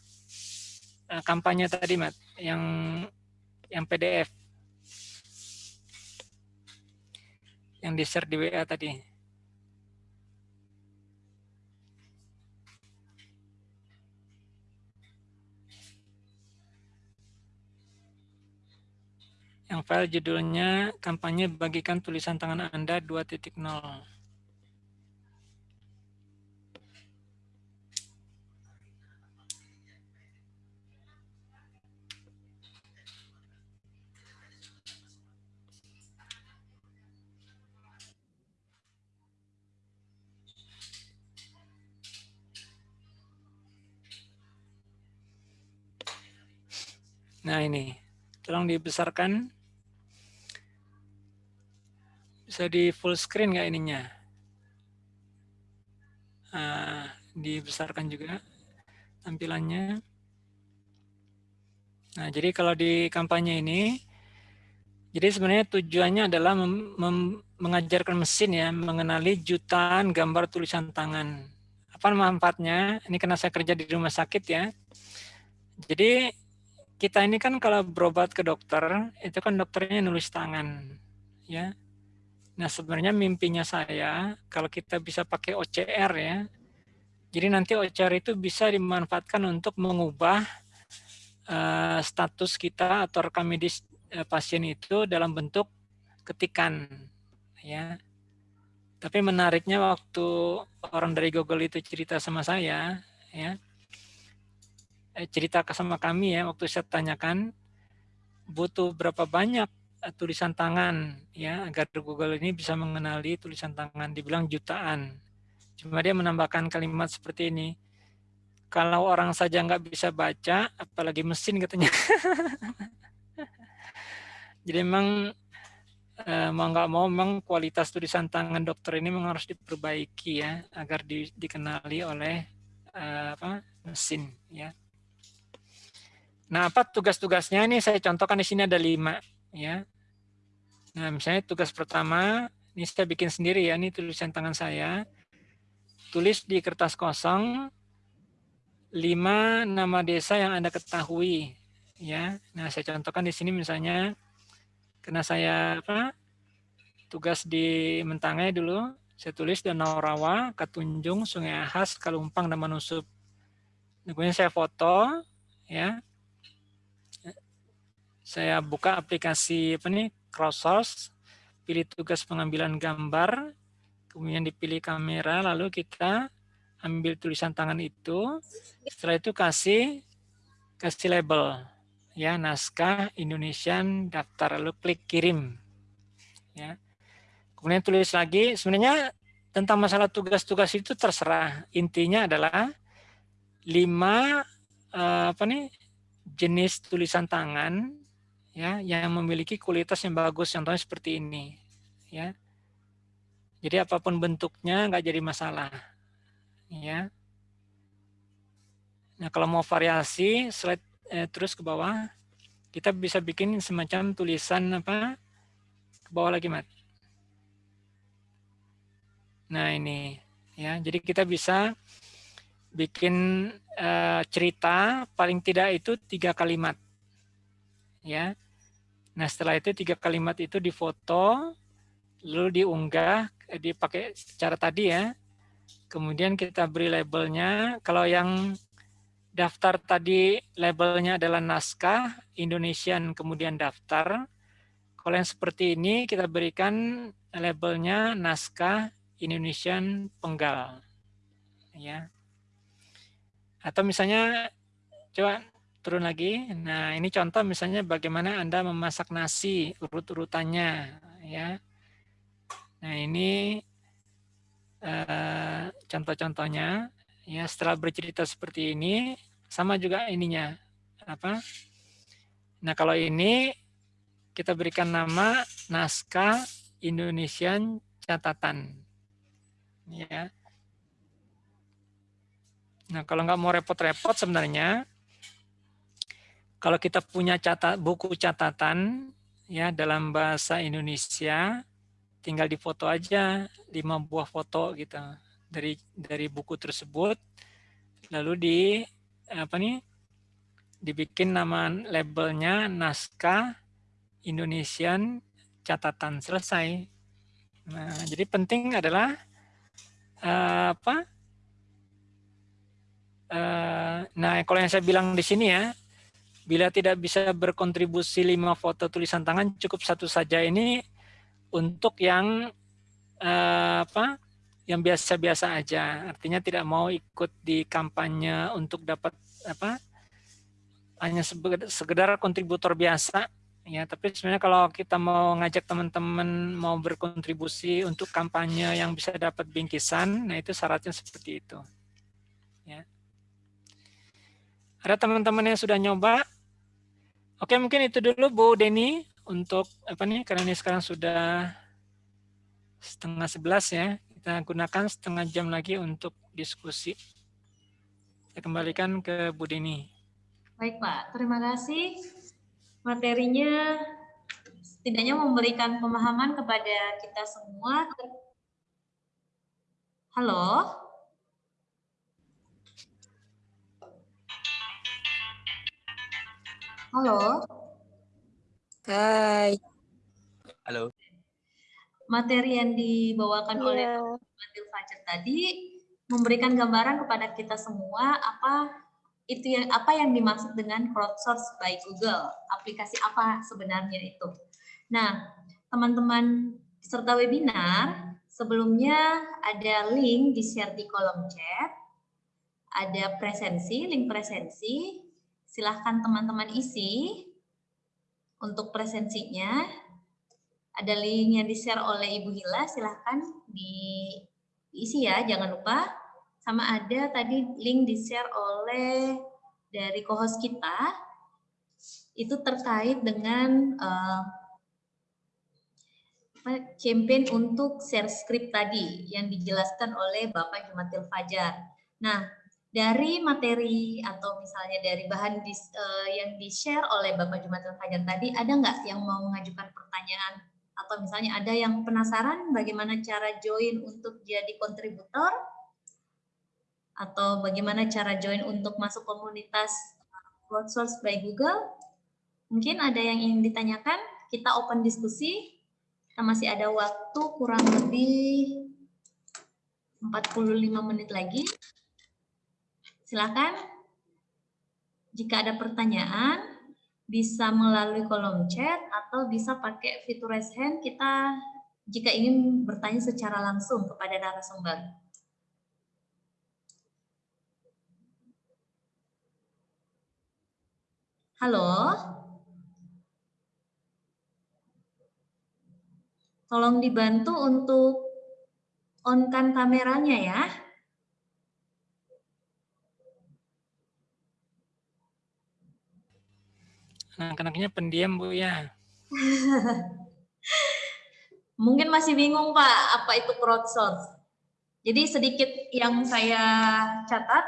uh, kampanye tadi mat, yang yang PDF. Yang di share di WA tadi. Yang file judulnya kampanye bagikan tulisan tangan Anda 2.0. Nah ini, tolong dibesarkan bisa di full screen nggak ininya? Uh, dibesarkan juga tampilannya. Nah, jadi kalau di kampanye ini, jadi sebenarnya tujuannya adalah mengajarkan mesin ya, mengenali jutaan gambar tulisan tangan. Apa manfaatnya? Ini karena saya kerja di rumah sakit ya. Jadi kita ini kan kalau berobat ke dokter, itu kan dokternya nulis tangan. ya Nah, sebenarnya mimpinya saya kalau kita bisa pakai OCR ya. Jadi nanti OCR itu bisa dimanfaatkan untuk mengubah uh, status kita atau rekam medis uh, pasien itu dalam bentuk ketikan ya. Tapi menariknya waktu orang dari Google itu cerita sama saya ya. Eh, cerita sama kami ya waktu saya tanyakan butuh berapa banyak tulisan tangan ya agar Google ini bisa mengenali tulisan tangan dibilang jutaan. Cuma dia menambahkan kalimat seperti ini kalau orang saja nggak bisa baca apalagi mesin katanya. (laughs) Jadi memang eh, mau nggak mau memang kualitas tulisan tangan dokter ini memang harus diperbaiki ya agar di, dikenali oleh eh, apa mesin ya. Nah, apa tugas-tugasnya? Ini saya contohkan di sini ada lima ya Nah, misalnya tugas pertama, ini saya bikin sendiri ya, ini tulisan tangan saya. Tulis di kertas kosong lima nama desa yang Anda ketahui ya. Nah, saya contohkan di sini misalnya karena saya apa? tugas di Mentangai dulu, saya tulis Danau Rawa, Katunjung, Sungai Ahas, Kalumpang, dan Manusup. Kemudian saya foto ya. Saya buka aplikasi apa nih? Cross pilih tugas pengambilan gambar, kemudian dipilih kamera, lalu kita ambil tulisan tangan itu, setelah itu kasih kasih label ya naskah Indonesian daftar lalu klik kirim ya. Kemudian tulis lagi sebenarnya tentang masalah tugas-tugas itu terserah. Intinya adalah lima uh, apa nih jenis tulisan tangan ya yang memiliki kualitas yang bagus contohnya seperti ini ya. Jadi apa pun bentuknya nggak jadi masalah ya. Nah kalau mau variasi slide eh, terus ke bawah kita bisa bikin semacam tulisan apa ke bawah lagi mat. Nah ini ya. Jadi kita bisa bikin uh, cerita paling tidak itu tiga kalimat ya Nah, setelah itu tiga kalimat itu difoto, lalu diunggah, eh, dipakai secara tadi ya. Kemudian kita beri labelnya. Kalau yang daftar tadi labelnya adalah naskah, Indonesian kemudian daftar. Kalau yang seperti ini kita berikan labelnya naskah Indonesian penggal. Ya. Atau misalnya coba turun lagi. Nah, ini contoh misalnya bagaimana Anda memasak nasi, urut-urutannya. ya. Nah, ini uh, contoh-contohnya. Ya, setelah bercerita seperti ini, sama juga ininya. apa? Nah, kalau ini kita berikan nama naskah Indonesian catatan. Ya. Nah, kalau nggak mau repot-repot sebenarnya, kalau kita punya catat buku catatan ya dalam bahasa Indonesia, tinggal difoto aja lima buah foto gitu dari dari buku tersebut, lalu di apa nih dibikin nama labelnya naskah Indonesian catatan selesai. Nah, jadi penting adalah uh, apa? Uh, nah, kalau yang saya bilang di sini ya, Bila tidak bisa berkontribusi lima foto tulisan tangan, cukup satu saja ini untuk yang eh, apa? Yang biasa-biasa aja. Artinya tidak mau ikut di kampanye untuk dapat apa? Hanya sekedar kontributor biasa. Ya, tapi sebenarnya kalau kita mau ngajak teman-teman mau berkontribusi untuk kampanye yang bisa dapat bingkisan, nah itu syaratnya seperti itu. Ya. Ada teman-teman yang sudah nyoba, Oke, mungkin itu dulu Bu Deni untuk apa nih karena ini sekarang sudah setengah sebelas ya. Kita gunakan setengah jam lagi untuk diskusi. Saya kembalikan ke Bu Deni. Baik Pak, terima kasih. Materinya setidaknya memberikan pemahaman kepada kita semua. Halo? Halo. Hai. Halo. Materi yang dibawakan yeah. oleh Matil Fajar tadi memberikan gambaran kepada kita semua apa itu yang apa yang dimaksud dengan crowdsource by Google. Aplikasi apa sebenarnya itu. Nah, teman-teman peserta webinar, sebelumnya ada link di share di kolom chat. Ada presensi, link presensi, silahkan teman-teman isi untuk presensinya. Ada link yang di-share oleh Ibu Hila, silahkan diisi ya, jangan lupa. Sama ada tadi link di-share oleh dari co-host kita, itu terkait dengan uh, campaign untuk share script tadi yang dijelaskan oleh Bapak Jumatil Fajar. Nah, dari materi atau misalnya dari bahan di, uh, yang di-share oleh Bapak Jumatil Fajar tadi, ada nggak yang mau mengajukan pertanyaan? Atau misalnya ada yang penasaran bagaimana cara join untuk jadi kontributor? Atau bagaimana cara join untuk masuk komunitas crowdsource by Google? Mungkin ada yang ingin ditanyakan, kita open diskusi. Kita masih ada waktu kurang lebih 45 menit lagi. Silakan. Jika ada pertanyaan, bisa melalui kolom chat atau bisa pakai fitur raise hand kita jika ingin bertanya secara langsung kepada narasumber. Halo? Tolong dibantu untuk on-kan kameranya ya. Anak-anaknya pendiam, Bu, ya. (laughs) Mungkin masih bingung, Pak, apa itu crowdsource. Jadi sedikit yang saya catat,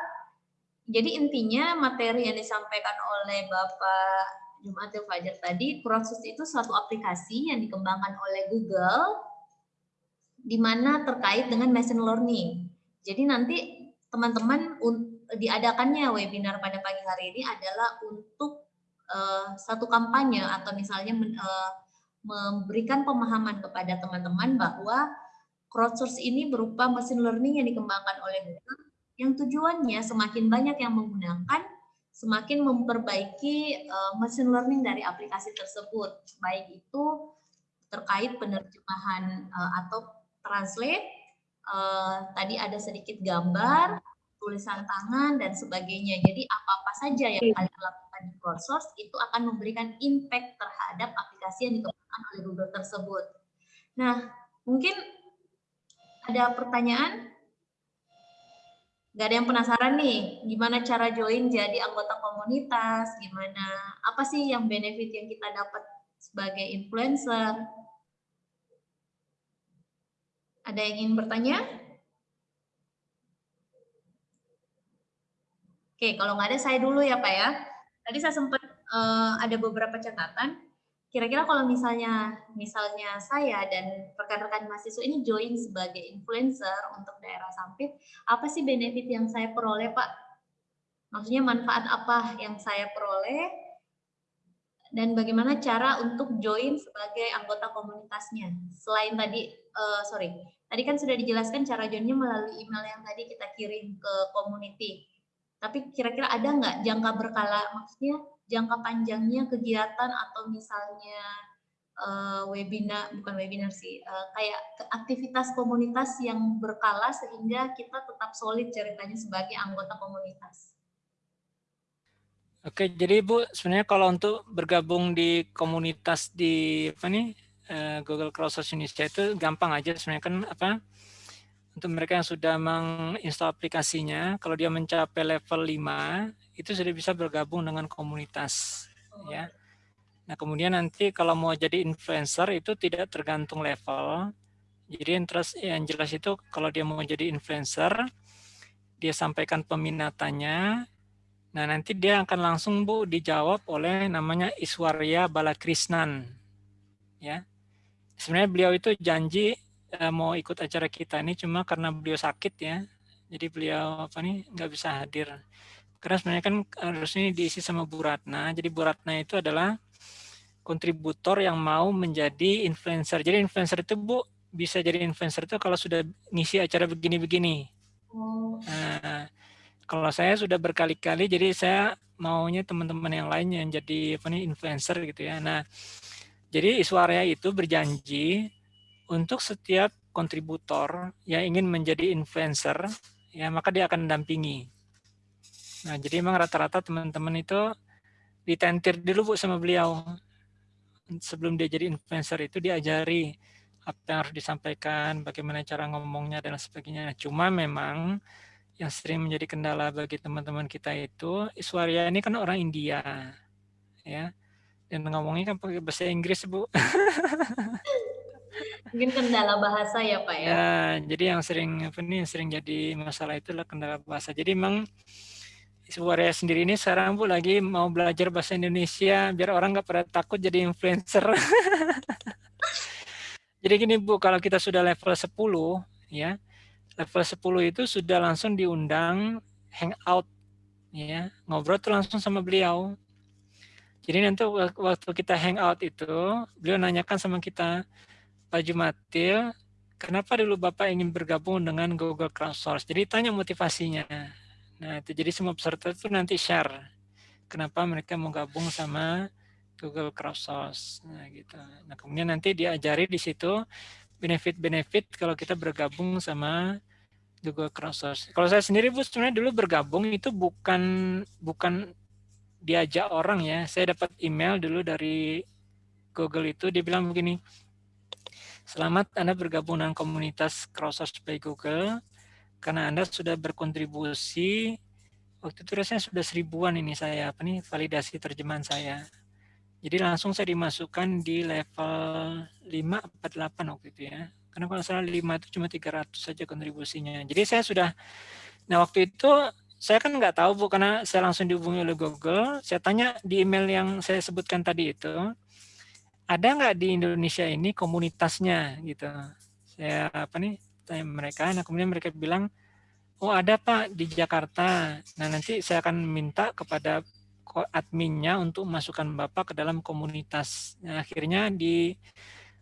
jadi intinya materi yang disampaikan oleh Bapak Jumatil Fajar tadi, crowdsource itu suatu aplikasi yang dikembangkan oleh Google, di mana terkait dengan machine learning. Jadi nanti teman-teman diadakannya webinar pada pagi hari ini adalah untuk uh, satu kampanye atau misalnya men, uh, memberikan pemahaman kepada teman-teman bahwa crowdsource ini berupa mesin learning yang dikembangkan oleh Google yang tujuannya semakin banyak yang menggunakan semakin memperbaiki uh, mesin learning dari aplikasi tersebut. Baik itu terkait penerjemahan uh, atau translate uh, tadi ada sedikit gambar tulisan tangan dan sebagainya. Jadi apa-apa saja yang kalian lakukan di crowdsource itu akan memberikan impact terhadap aplikasi yang dikembangkan oleh Google tersebut. Nah, mungkin ada pertanyaan? Gak ada yang penasaran nih, gimana cara join jadi anggota komunitas, gimana, apa sih yang benefit yang kita dapat sebagai influencer? Ada yang ingin bertanya? Oke, kalau nggak ada saya dulu ya Pak ya. Tadi saya sempat uh, ada beberapa catatan. Kira-kira kalau misalnya misalnya saya dan rekan-rekan mahasiswa ini join sebagai influencer untuk daerah Sampit, apa sih benefit yang saya peroleh Pak? Maksudnya manfaat apa yang saya peroleh dan bagaimana cara untuk join sebagai anggota komunitasnya? Selain tadi, uh, sorry, tadi kan sudah dijelaskan cara joinnya melalui email yang tadi kita kirim ke community tapi kira-kira ada nggak jangka berkala, maksudnya jangka panjangnya kegiatan atau misalnya uh, webinar, bukan webinar sih, uh, kayak aktivitas komunitas yang berkala sehingga kita tetap solid ceritanya sebagai anggota komunitas. Oke, jadi Bu, sebenarnya kalau untuk bergabung di komunitas di apa nih uh, Google Crowdsource Indonesia itu gampang aja sebenarnya kan apa untuk mereka yang sudah menginstal aplikasinya, kalau dia mencapai level 5, itu sudah bisa bergabung dengan komunitas. ya. Nah, kemudian nanti kalau mau jadi influencer itu tidak tergantung level. Jadi yang, terus, yang jelas itu kalau dia mau jadi influencer, dia sampaikan peminatannya, nah nanti dia akan langsung Bu dijawab oleh namanya Iswarya Balakrisnan. Ya. Sebenarnya beliau itu janji uh, mau ikut acara kita ini cuma karena beliau sakit ya. Jadi beliau apa nih nggak bisa hadir. Karena sebenarnya kan harusnya diisi sama Bu Ratna. Jadi Bu Ratna itu adalah kontributor yang mau menjadi influencer. Jadi influencer itu Bu bisa jadi influencer itu kalau sudah ngisi acara begini-begini. Oh. nah, kalau saya sudah berkali-kali jadi saya maunya teman-teman yang lain yang jadi apa nih influencer gitu ya. Nah jadi Iswarya itu berjanji untuk setiap kontributor yang ingin menjadi influencer, ya maka dia akan mendampingi. Nah, jadi memang rata-rata teman-teman itu ditentir dulu Bu sama beliau. Sebelum dia jadi influencer itu diajari apa yang harus disampaikan, bagaimana cara ngomongnya dan sebagainya. Cuma memang yang sering menjadi kendala bagi teman-teman kita itu Iswarya ini kan orang India. Ya. Dan ngomongnya kan pakai bahasa Inggris, Bu. (laughs) Mungkin kendala bahasa ya Pak ya. Ya, jadi yang sering apa nih sering jadi masalah itulah kendala bahasa. Jadi memang Suara sendiri ini sekarang Bu lagi mau belajar bahasa Indonesia biar orang nggak pada takut jadi influencer. (laughs) jadi gini Bu, kalau kita sudah level 10 ya, level 10 itu sudah langsung diundang hangout ya, ngobrol tuh langsung sama beliau. Jadi nanti waktu kita hangout itu, beliau nanyakan sama kita, Pak Jumatil, kenapa dulu Bapak ingin bergabung dengan Google Crowdsource? Jadi tanya motivasinya. Nah, itu jadi semua peserta itu nanti share kenapa mereka mau gabung sama Google Crowdsource. Nah, gitu. Nah, kemudian nanti diajari di situ benefit-benefit kalau kita bergabung sama Google Crowdsource. Kalau saya sendiri Bu sebenarnya dulu bergabung itu bukan bukan diajak orang ya. Saya dapat email dulu dari Google itu dia bilang begini, Selamat Anda bergabung dengan komunitas Crowdsource by Google karena Anda sudah berkontribusi waktu itu rasanya sudah seribuan ini saya apa nih validasi terjemahan saya. Jadi langsung saya dimasukkan di level 5 48 waktu itu ya. Karena kalau salah 5 itu cuma 300 saja kontribusinya. Jadi saya sudah nah waktu itu saya kan nggak tahu Bu karena saya langsung dihubungi oleh Google. Saya tanya di email yang saya sebutkan tadi itu ada nggak di Indonesia ini komunitasnya gitu saya apa nih tanya mereka nah kemudian mereka bilang oh ada pak di Jakarta nah nanti saya akan minta kepada adminnya untuk masukkan Bapak ke dalam komunitas. Nah, akhirnya di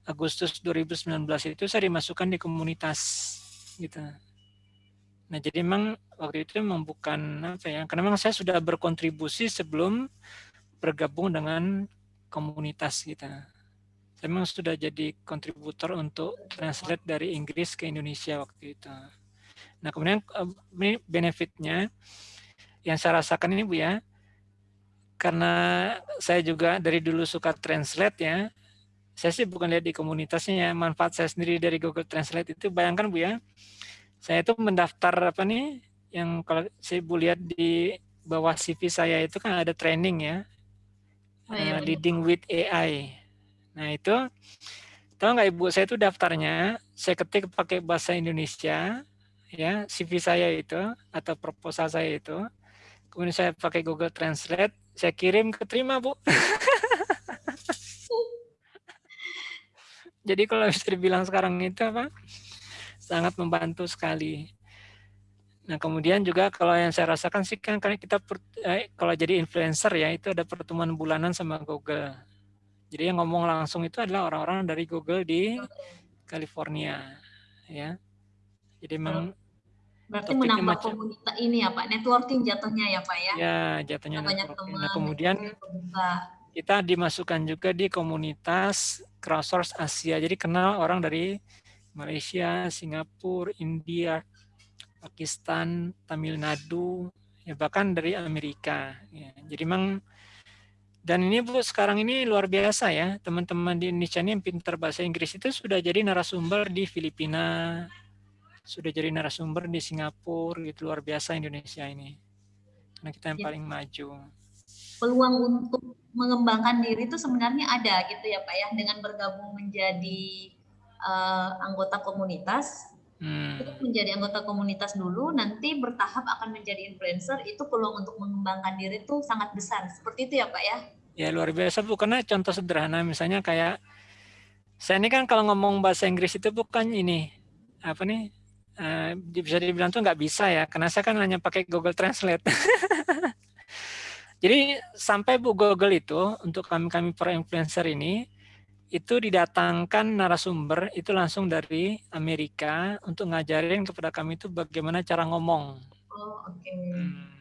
Agustus 2019 itu saya dimasukkan di komunitas gitu. Nah, jadi memang waktu itu memang bukan apa ya, karena memang saya sudah berkontribusi sebelum bergabung dengan komunitas kita. Saya memang sudah jadi kontributor untuk translate dari Inggris ke Indonesia waktu itu. Nah, kemudian eh, ini benefitnya yang saya rasakan ini Bu ya, karena saya juga dari dulu suka translate ya, saya sih bukan lihat di komunitasnya ya, manfaat saya sendiri dari Google Translate itu bayangkan Bu ya, saya itu mendaftar apa nih, yang kalau saya Bu lihat di bawah CV saya itu kan ada training ya, oh, iya, uh, leading with AI. Nah itu, tahu nggak Ibu, saya itu daftarnya, saya ketik pakai bahasa Indonesia, ya CV saya itu atau proposal saya itu. Kemudian saya pakai Google Translate, saya kirim keterima Bu. (laughs) Jadi kalau bisa dibilang sekarang itu apa, sangat membantu sekali. Nah kemudian juga kalau yang saya rasakan sih kan karena kita eh, kalau jadi influencer ya itu ada pertemuan bulanan sama Google. Jadi yang ngomong langsung itu adalah orang-orang dari Google di California ya. Jadi memang Berarti menambah macam, komunitas ini ya Pak, networking jatuhnya ya Pak ya? Ya, jatuhnya banyak teman. Nah, kemudian kita dimasukkan juga di komunitas crowdsource Asia. Jadi kenal orang dari Malaysia, Singapura, India, Pakistan, Tamil Nadu, ya bahkan dari Amerika. Ya, jadi memang dan ini Bu sekarang ini luar biasa ya. Teman-teman di Indonesia ini yang pintar bahasa Inggris itu sudah jadi narasumber di Filipina, sudah jadi narasumber di Singapura gitu luar biasa Indonesia ini. Karena kita yang ya. paling maju. Peluang untuk mengembangkan diri itu sebenarnya ada gitu ya Pak ya dengan bergabung menjadi uh, anggota komunitas. Hmm. menjadi anggota komunitas dulu nanti bertahap akan menjadi influencer itu peluang untuk mengembangkan diri itu sangat besar. Seperti itu ya Pak ya ya luar biasa Bu karena contoh sederhana misalnya kayak saya ini kan kalau ngomong bahasa Inggris itu bukan ini apa nih uh, bisa dibilang tuh nggak bisa ya, karena saya kan hanya pakai Google Translate. (laughs) Jadi sampai Bu Google itu untuk kami-kami para influencer ini itu didatangkan narasumber itu langsung dari Amerika untuk ngajarin kepada kami itu bagaimana cara ngomong. Oh, oke. Okay. Hmm.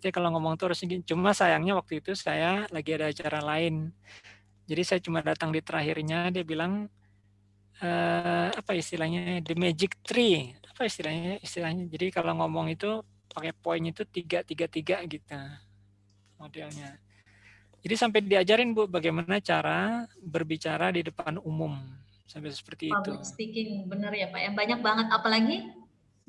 Artinya kalau ngomong tuh harus cuma sayangnya waktu itu saya lagi ada acara lain. Jadi saya cuma datang di terakhirnya dia bilang uh, apa istilahnya the magic tree. Apa istilahnya istilahnya? Jadi kalau ngomong itu pakai poin itu tiga tiga tiga gitu modelnya. Jadi sampai diajarin bu bagaimana cara berbicara di depan umum. Sampai seperti Public itu speaking benar ya pak ya. Banyak banget. Apalagi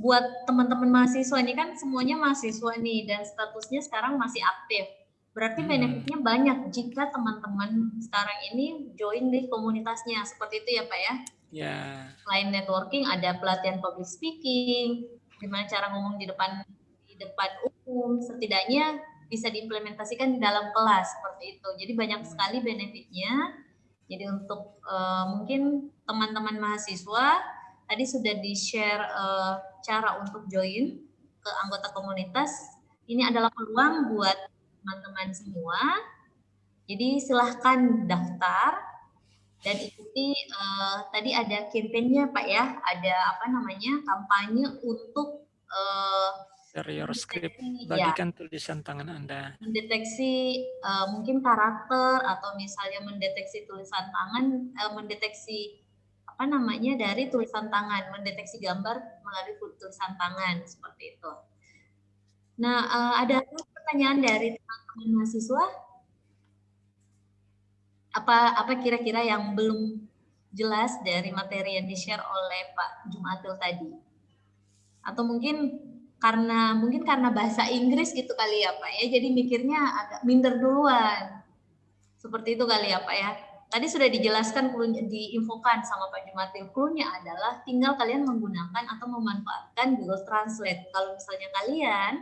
buat teman-teman mahasiswa ini kan semuanya mahasiswa nih dan statusnya sekarang masih aktif Berarti hmm. benefitnya banyak jika teman-teman sekarang ini join di komunitasnya. Seperti itu ya Pak ya? Ya. Selain networking ada pelatihan public speaking, gimana cara ngomong di depan di depan umum, setidaknya bisa diimplementasikan di dalam kelas seperti itu. Jadi banyak sekali benefitnya. Jadi untuk uh, mungkin teman-teman mahasiswa tadi sudah di-share uh, cara untuk join ke anggota komunitas. Ini adalah peluang buat teman-teman semua. Jadi silahkan daftar dan ikuti uh, tadi ada kampanyenya Pak ya, ada apa namanya kampanye untuk uh, share your script, bagikan ya, tulisan tangan Anda. Mendeteksi uh, mungkin karakter atau misalnya mendeteksi tulisan tangan, uh, mendeteksi apa namanya dari tulisan tangan, mendeteksi gambar melalui tulisan tangan seperti itu. Nah, uh, ada pertanyaan dari teman-teman mahasiswa? Apa apa kira-kira yang belum jelas dari materi yang di-share oleh Pak Jumatil tadi? Atau mungkin karena mungkin karena bahasa Inggris gitu kali ya Pak ya, jadi mikirnya agak minder duluan. Seperti itu kali ya Pak ya. Tadi sudah dijelaskan, diinfokan sama Pak Jumatil. Clue-nya adalah tinggal kalian menggunakan atau memanfaatkan Google Translate. Kalau misalnya kalian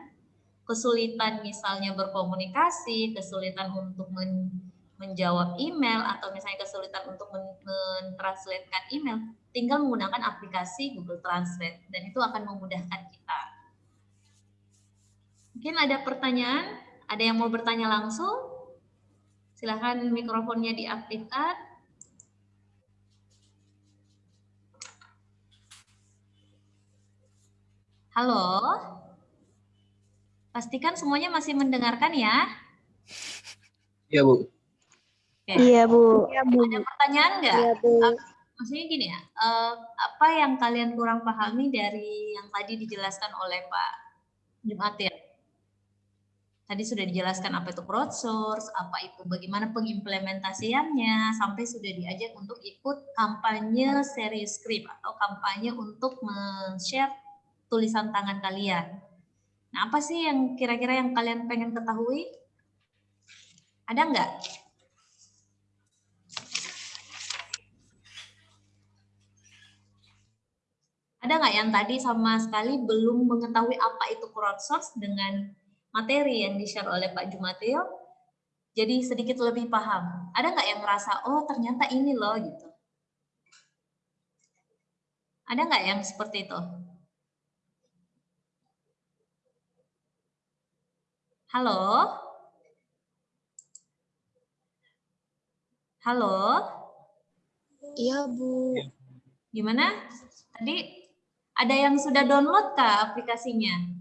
kesulitan misalnya berkomunikasi, kesulitan untuk men menjawab email atau misalnya kesulitan untuk mentranslatekan email, tinggal menggunakan aplikasi Google Translate dan itu akan memudahkan kita. Mungkin ada pertanyaan Ada yang mau bertanya langsung? Silahkan mikrofonnya diaktifkan. Halo? Pastikan semuanya masih mendengarkan ya. Iya, Bu. Oke. Iya, Bu. Ada pertanyaan nggak? Iya, Bu. Maksudnya gini ya, eh, apa yang kalian kurang pahami dari yang tadi dijelaskan oleh Pak Jumatir? Tadi sudah dijelaskan apa itu crowdsource, apa itu bagaimana pengimplementasiannya, sampai sudah diajak untuk ikut kampanye serius script atau kampanye untuk men-share tulisan tangan kalian. Nah, apa sih yang kira-kira yang kalian pengen ketahui? Ada nggak? Ada nggak yang tadi sama sekali belum mengetahui apa itu crowdsource dengan materi yang di-share oleh Pak Jumateo? Jadi sedikit lebih paham. Ada nggak yang merasa, oh ternyata ini loh gitu. Ada nggak yang seperti itu? Halo? Halo? Iya, Bu. Gimana? Tadi ada yang sudah download kah aplikasinya?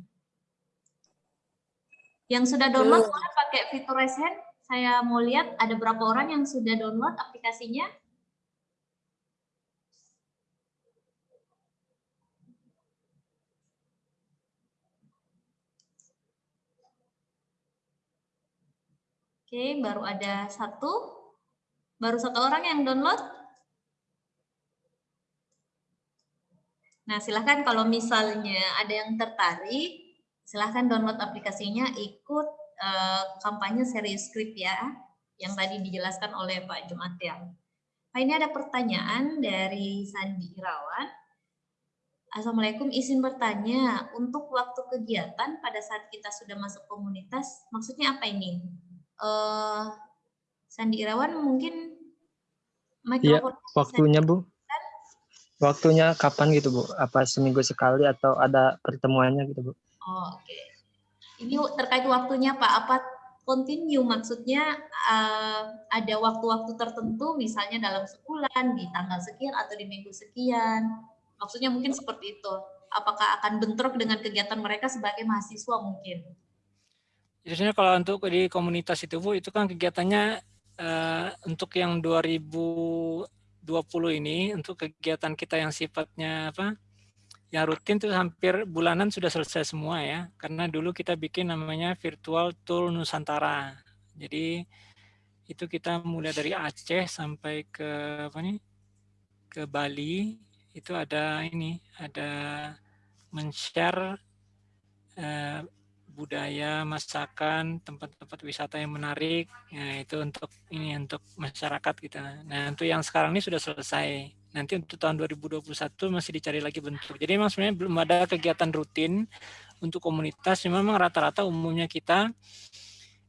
Yang sudah download boleh pakai fitur raise hand. Saya mau lihat ada berapa orang yang sudah download aplikasinya. Oke, baru ada satu. Baru satu orang yang download. Nah, silahkan kalau misalnya ada yang tertarik, silahkan download aplikasinya, ikut uh, kampanye serius script ya, yang tadi dijelaskan oleh Pak Jumatian. Nah, ini ada pertanyaan dari Sandi Irawan. Assalamualaikum, izin bertanya, untuk waktu kegiatan pada saat kita sudah masuk komunitas, maksudnya apa ini? Uh, Sandi Irawan mungkin Iya, mikrofon waktunya Bu. Waktunya kapan gitu Bu? Apa seminggu sekali atau ada pertemuannya gitu Bu? Oke. Ini terkait waktunya Pak, apa continue maksudnya uh, ada waktu-waktu tertentu misalnya dalam sebulan di tanggal sekian atau di minggu sekian. Maksudnya mungkin seperti itu. Apakah akan bentrok dengan kegiatan mereka sebagai mahasiswa mungkin? Biasanya kalau untuk di komunitas itu Bu, itu kan kegiatannya uh, untuk yang 2020 ini untuk kegiatan kita yang sifatnya apa? Yang rutin itu hampir bulanan sudah selesai semua ya. Karena dulu kita bikin namanya Virtual Tool Nusantara. Jadi itu kita mulai dari Aceh sampai ke apa nih? ke Bali itu ada ini, ada men-share uh, budaya, masakan, tempat-tempat wisata yang menarik. Ya, itu untuk ini untuk masyarakat kita. Nah, untuk yang sekarang ini sudah selesai. Nanti untuk tahun 2021 masih dicari lagi bentuk. Jadi memang sebenarnya belum ada kegiatan rutin untuk komunitas. Memang rata-rata umumnya kita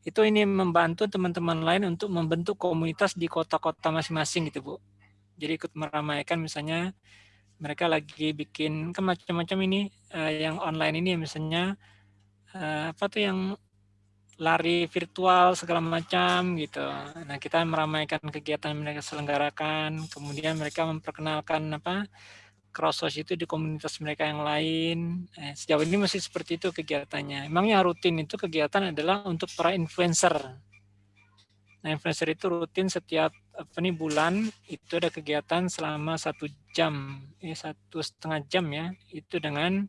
itu ini membantu teman-teman lain untuk membentuk komunitas di kota-kota masing-masing gitu, Bu. Jadi ikut meramaikan misalnya mereka lagi bikin ke macam-macam ini uh, yang online ini misalnya uh, apa tuh yang lari virtual segala macam gitu. Nah kita meramaikan kegiatan mereka selenggarakan, kemudian mereka memperkenalkan apa crossover itu di komunitas mereka yang lain. Eh, sejauh ini masih seperti itu kegiatannya. Emang yang rutin itu kegiatan adalah untuk para influencer. Nah influencer itu rutin setiap apa nih bulan itu ada kegiatan selama satu jam, eh, satu setengah jam ya, itu dengan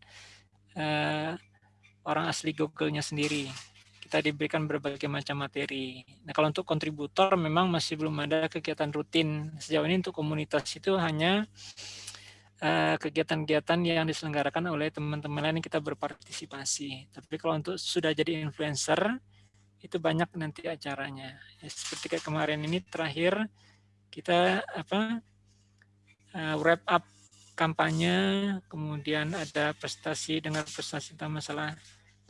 uh, orang asli Google-nya sendiri. Kita diberikan berbagai macam materi. Nah, kalau untuk kontributor memang masih belum ada kegiatan rutin. Sejauh ini untuk komunitas itu hanya eh, kegiatan-kegiatan uh, yang diselenggarakan oleh teman-teman lain yang kita berpartisipasi. Tapi kalau untuk sudah jadi influencer, itu banyak nanti acaranya. Ya, seperti kayak kemarin ini terakhir kita apa uh, wrap up kampanye, kemudian ada prestasi dengan prestasi tentang masalah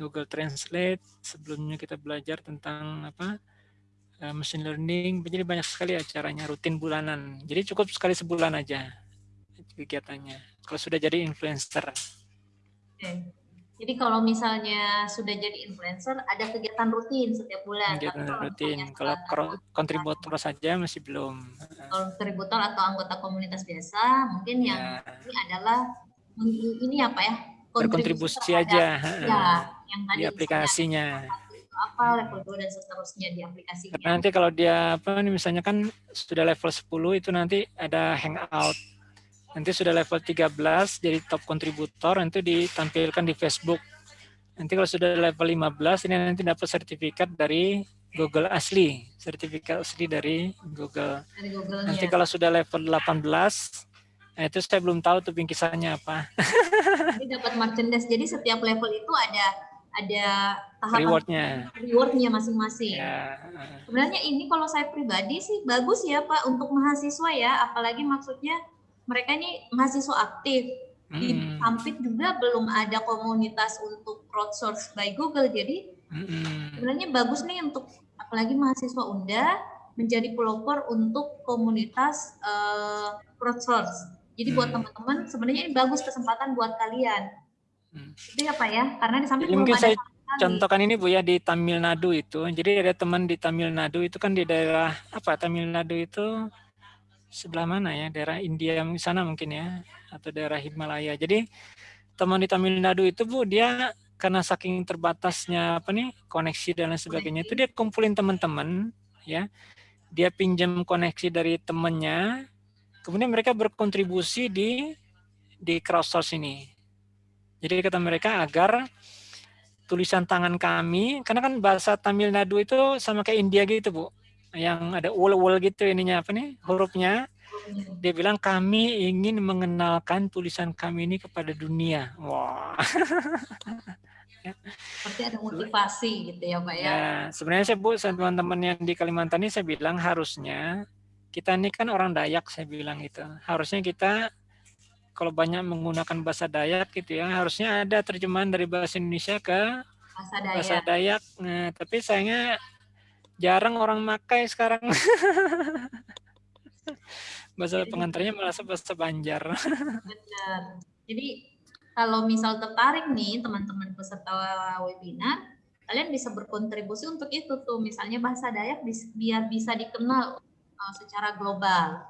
Google Translate. Sebelumnya kita belajar tentang apa uh, machine learning. Jadi banyak sekali acaranya rutin bulanan. Jadi cukup sekali sebulan aja kegiatannya. Kalau sudah jadi influencer. Oke. Jadi kalau misalnya sudah jadi influencer, ada kegiatan rutin setiap bulan. Kegiatan rutin. Kalau kontributor saja masih belum. Kontributor atau anggota komunitas biasa, mungkin yang ya. ini adalah ini apa ya? Berkontribusi aja. Ya, yang tadi di aplikasinya. Apa level 2 dan seterusnya di aplikasinya. Nanti kalau dia apa nih misalnya kan sudah level 10 itu nanti ada hangout Nanti sudah level 13 jadi top kontributor, nanti ditampilkan di Facebook. Nanti kalau sudah level 15 ini nanti dapat sertifikat dari Google asli, sertifikat asli dari Google. Dari Google nanti kalau sudah level 18 Nah, itu saya belum tahu tuh bingkisannya apa. (laughs) Jadi dapat merchandise. Jadi setiap level itu ada ada tahapan rewardnya rewardnya masing-masing. Ya. Sebenarnya ini kalau saya pribadi sih bagus ya Pak untuk mahasiswa ya, apalagi maksudnya mereka ini mahasiswa aktif. Di hmm. Ampit juga belum ada komunitas untuk crowdsource by Google. Jadi hmm. sebenarnya bagus nih untuk apalagi mahasiswa Unda menjadi pelopor untuk komunitas uh, crowdsource. Jadi buat hmm. teman-teman sebenarnya ini bagus kesempatan buat kalian. Hmm. Itu ya Pak ya, karena di samping mungkin saya contohkan ini Bu ya di Tamil Nadu itu. Jadi ada teman di Tamil Nadu itu kan di daerah apa Tamil Nadu itu sebelah mana ya? Daerah India sana mungkin ya atau daerah Himalaya. Jadi teman di Tamil Nadu itu bu dia karena saking terbatasnya apa nih koneksi dan lain sebagainya itu dia kumpulin teman-teman ya. Dia pinjam koneksi dari temennya kemudian mereka berkontribusi di di crowdsource ini jadi kata mereka agar tulisan tangan kami karena kan bahasa Tamil Nadu itu sama kayak India gitu bu. Yang ada ul-ul gitu ininya apa nih hurufnya. Dia bilang kami ingin mengenalkan tulisan kami ini kepada dunia. Wah. (laughs) Seperti ada motivasi gitu ya Pak ya. Ya, sebenarnya saya Bu, teman-teman yang di Kalimantan ini saya bilang harusnya kita ini kan orang Dayak saya bilang itu. Harusnya kita kalau banyak menggunakan bahasa Dayak gitu ya, harusnya ada terjemahan dari bahasa Indonesia ke bahasa Dayak. Bahasa Dayak. Nah, tapi sayangnya jarang orang makai sekarang. (laughs) bahasa pengantarnya malah bahasa Banjar. (laughs) Benar. Jadi kalau misal tertarik nih teman-teman peserta webinar, kalian bisa berkontribusi untuk itu tuh. Misalnya bahasa Dayak biar bisa dikenal uh, secara global.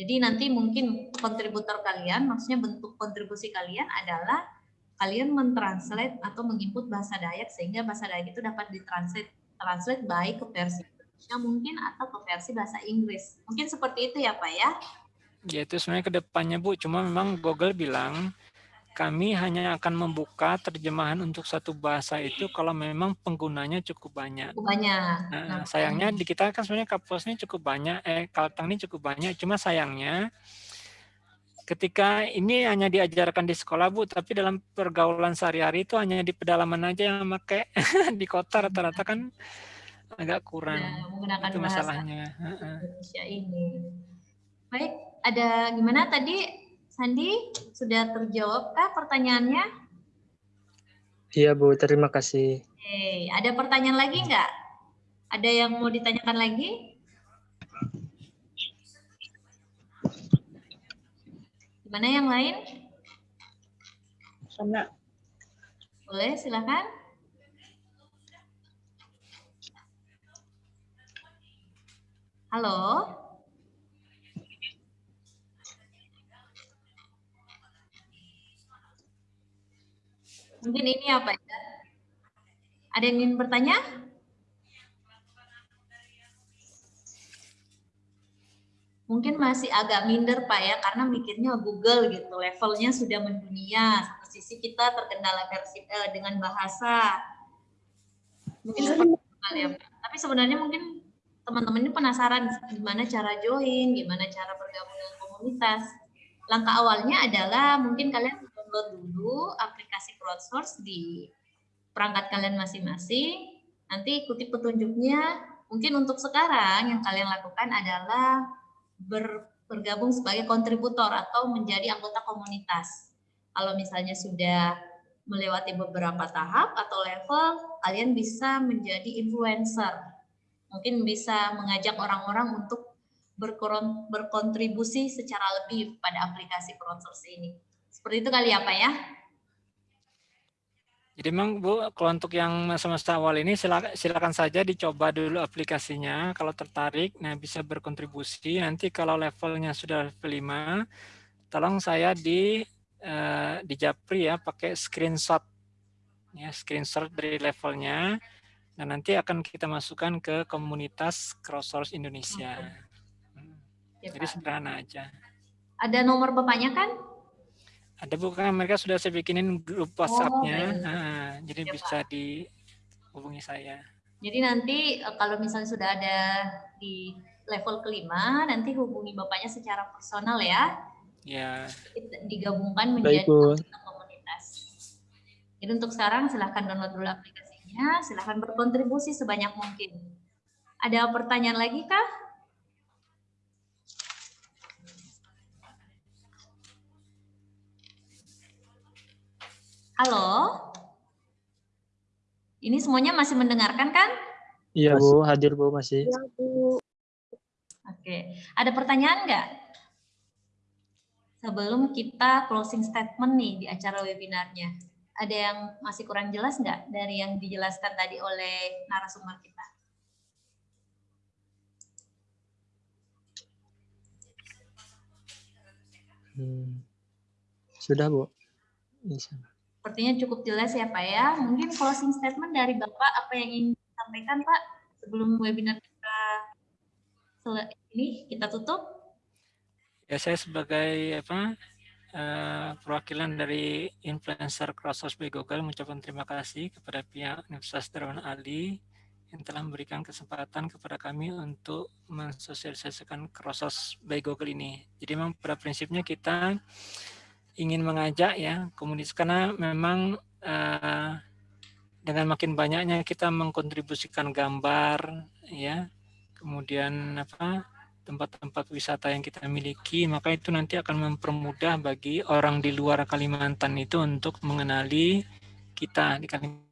Jadi nanti mungkin kontributor kalian, maksudnya bentuk kontribusi kalian adalah kalian mentranslate atau menginput bahasa Dayak sehingga bahasa Dayak itu dapat ditranslate translate baik ke versi Indonesia mungkin atau ke versi bahasa Inggris. Mungkin seperti itu ya Pak ya? Ya itu sebenarnya ke depannya Bu, cuma memang Google bilang kami hanya akan membuka terjemahan untuk satu bahasa itu kalau memang penggunanya cukup banyak. Cukup banyak. Nah, nah, sayangnya di kita kan sebenarnya kapusnya cukup banyak, eh Kaltang ini cukup banyak, cuma sayangnya ketika ini hanya diajarkan di sekolah Bu, tapi dalam pergaulan sehari-hari itu hanya di pedalaman aja yang pakai (laughs) di kota rata-rata kan agak kurang. Ya, menggunakan itu masalahnya. Indonesia ini. Baik, ada gimana tadi Sandi sudah terjawab kah pertanyaannya? Iya Bu, terima kasih. Oke, ada pertanyaan lagi nggak? Ada yang mau ditanyakan lagi? Mana yang lain? Sana. Boleh, silakan. Halo. Mungkin ini apa ya? Ada yang ingin bertanya? mungkin masih agak minder Pak ya karena mikirnya Google gitu. Levelnya sudah mendunia. Satu sisi kita terkendala versi eh, dengan bahasa. Mungkin seperti itu kali ya tapi sebenarnya mungkin teman-teman ini penasaran gimana cara join gimana cara bergabung dengan komunitas. Langkah awalnya adalah mungkin kalian download dulu aplikasi crowdsource di perangkat kalian masing-masing nanti ikuti petunjuknya mungkin untuk sekarang yang kalian lakukan adalah ber, bergabung sebagai kontributor atau menjadi anggota komunitas. Kalau misalnya sudah melewati beberapa tahap atau level, kalian bisa menjadi influencer. Mungkin bisa mengajak orang-orang untuk berkontribusi secara lebih pada aplikasi crowdsource ini. Seperti itu kali ya Pak ya? Jadi memang Bu, kalau untuk yang masa-masa awal ini silakan, silakan saja dicoba dulu aplikasinya. Kalau tertarik, nah bisa berkontribusi. Nanti kalau levelnya sudah level 5, tolong saya di uh, di Japri ya pakai screenshot ya screenshot dari levelnya dan nanti akan kita masukkan ke komunitas Crowdsource Indonesia. Hmm. Ya, Jadi sederhana aja. Ada nomor bapaknya kan? Ada bukan mereka sudah saya bikinin grup WhatsApp-nya, oh, nah, jadi ya, bisa Pak. dihubungi saya. Jadi nanti eh, kalau misalnya sudah ada di level kelima, nanti hubungi bapaknya secara personal ya. Ya. Digabungkan menjadi komunitas. Jadi untuk sekarang silahkan download dulu aplikasinya, silahkan berkontribusi sebanyak mungkin. Ada pertanyaan lagi kah? Halo? Ini semuanya masih mendengarkan kan? Iya Bu, hadir Bu masih. Iya Bu. Oke, ada pertanyaan nggak? Sebelum kita closing statement nih di acara webinarnya. Ada yang masih kurang jelas nggak dari yang dijelaskan tadi oleh narasumber kita? Hmm. Sudah Bu. Bisa. Sepertinya cukup jelas ya Pak ya. Mungkin closing statement dari Bapak apa yang ingin disampaikan Pak sebelum webinar kita ini kita tutup? Ya saya sebagai apa uh, perwakilan dari influencer Crossover by Google mengucapkan terima kasih kepada pihak Universitas Darwan Ali yang telah memberikan kesempatan kepada kami untuk mensosialisasikan Crossover by Google ini. Jadi memang pada prinsipnya kita ingin mengajak ya komunitas karena memang uh, dengan makin banyaknya kita mengkontribusikan gambar ya kemudian apa tempat-tempat wisata yang kita miliki maka itu nanti akan mempermudah bagi orang di luar Kalimantan itu untuk mengenali kita di Kalimantan.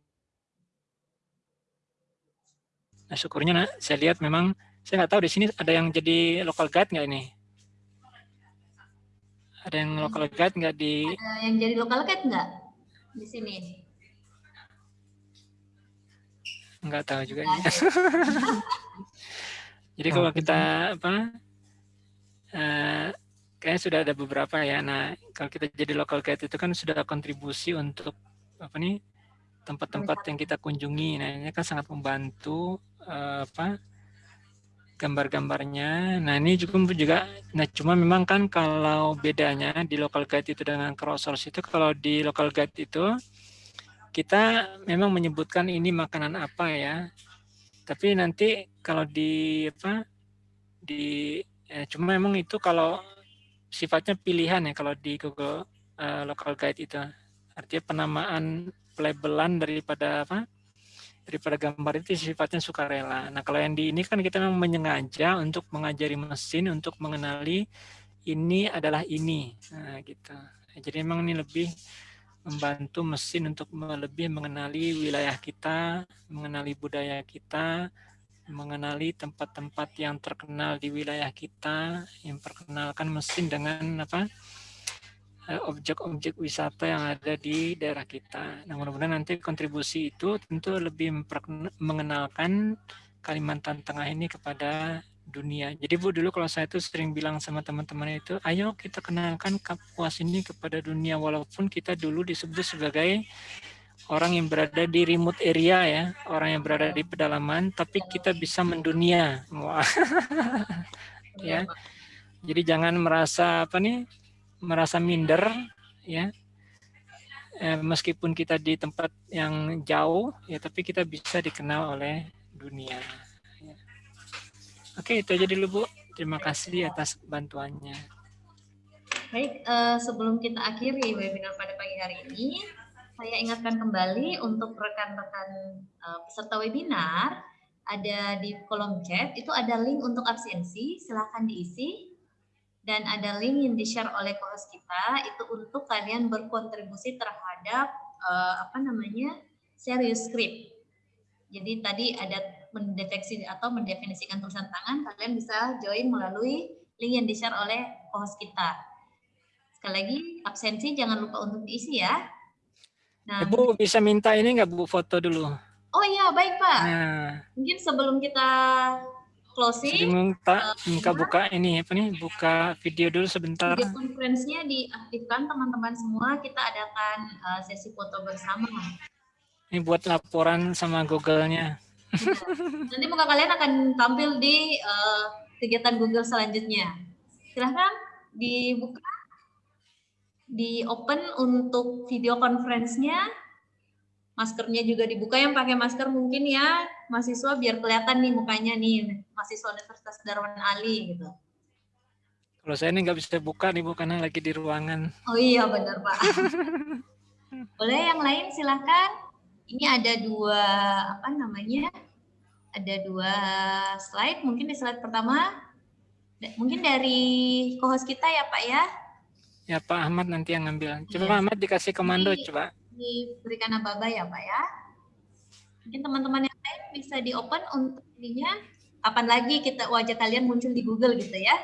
Nah syukurnya nah, saya lihat memang saya nggak tahu di sini ada yang jadi local guide nggak ini ada yang local guide nggak di? Ada yang jadi local guide nggak di sini? Nggak tahu juga. nih. (laughs) jadi kalau kita apa? Uh, kayaknya sudah ada beberapa ya. Nah, kalau kita jadi local guide itu kan sudah kontribusi untuk apa nih tempat-tempat yang kita kunjungi. Nah, ini kan sangat membantu uh, apa gambar-gambarnya. Nah ini juga juga, nah cuma memang kan kalau bedanya di local guide itu dengan crowdsource itu, kalau di local guide itu kita memang menyebutkan ini makanan apa ya. Tapi nanti kalau di apa di ya, cuma memang itu kalau sifatnya pilihan ya kalau di Google uh, local guide itu artinya penamaan pelabelan daripada apa daripada gambar itu sifatnya sukarela. Nah kalau yang di ini kan kita memang menyengaja untuk mengajari mesin untuk mengenali ini adalah ini, nah, gitu. Jadi memang ini lebih membantu mesin untuk lebih mengenali wilayah kita, mengenali budaya kita, mengenali tempat-tempat yang terkenal di wilayah kita, yang perkenalkan mesin dengan apa objek-objek wisata yang ada di daerah kita. Nah, mudah-mudahan nanti kontribusi itu tentu lebih mengenalkan Kalimantan Tengah ini kepada dunia. Jadi Bu, dulu kalau saya itu sering bilang sama teman-teman itu, ayo kita kenalkan Kapuas ini kepada dunia, walaupun kita dulu disebut sebagai orang yang berada di remote area ya, orang yang berada di pedalaman, tapi kita bisa mendunia. Wah. (laughs) ya. Jadi jangan merasa apa nih merasa minder ya. Eh, meskipun kita di tempat yang jauh ya tapi kita bisa dikenal oleh dunia ya. oke itu aja dulu bu. Terima kasih atas bantuannya. Baik uh, sebelum kita akhiri webinar pada pagi hari ini saya ingatkan kembali untuk rekan-rekan uh, peserta webinar ada di kolom chat itu ada link untuk absensi silahkan diisi dan ada link yang di-share oleh co-host kita itu untuk kalian berkontribusi terhadap uh, apa namanya serius script. Jadi tadi ada mendeteksi atau mendefinisikan tulisan tangan, kalian bisa join melalui link yang di-share oleh co-host kita. Sekali lagi, absensi jangan lupa untuk diisi ya. Nah, Ibu bisa minta ini nggak Bu foto dulu? oh iya baik Pak. Nah, Mungkin sebelum kita jadi closing, minta minta buka ini apa nih? Buka video dulu sebentar. video conference-nya diaktifkan teman-teman semua. Kita adakan uh, sesi foto bersama. Ini buat laporan sama Google-nya. Nanti muka kalian akan tampil di uh, kegiatan Google selanjutnya. Silahkan dibuka, di open untuk video conference-nya. Maskernya juga dibuka yang pakai masker mungkin ya mahasiswa biar kelihatan nih mukanya nih mahasiswa Universitas Darwan Ali gitu. Kalau saya ini nggak bisa buka nih Bu karena lagi di ruangan. Oh iya benar Pak. (laughs) Boleh yang lain silahkan. Ini ada dua apa namanya? Ada dua slide. Mungkin di slide pertama, mungkin dari co-host kita ya Pak ya. Ya Pak Ahmad nanti yang ngambil. Coba Iya. Pak Ahmad dikasih komando Ini- coba. Diberikan aba ya Pak ya. Mungkin teman-teman yang lain bisa di open untuk ininya. Kapan lagi kita wajah kalian muncul di Google gitu ya?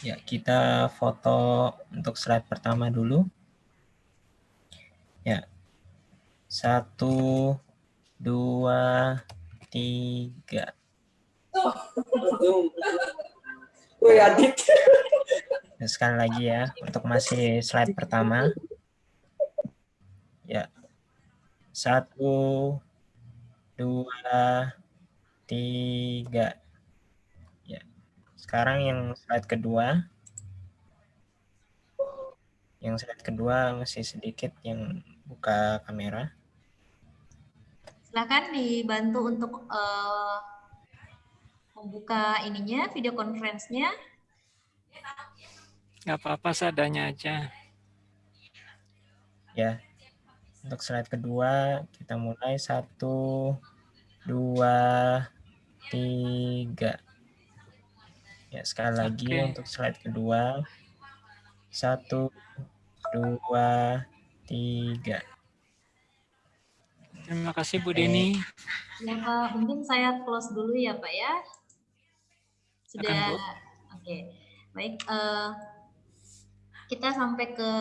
Ya, kita foto untuk slide pertama dulu. Ya. Satu, dua, tiga. (laughs) Ya, (laughs) sekali lagi ya, untuk masih slide pertama. Ya. Satu, dua, tiga. Ya. Sekarang yang slide kedua. Yang slide kedua masih sedikit yang buka kamera. Silahkan dibantu untuk eh, membuka ininya, video conference-nya. Nggak apa-apa seadanya aja. Ya. Untuk slide kedua kita mulai satu, dua, tiga. Ya sekali lagi Oke. untuk slide kedua. Satu, dua, tiga. Terima kasih Bu. Deni. Ya Pak, mungkin saya close dulu ya Pak ya. Sudah, oke. Baik, eh, kita sampai ke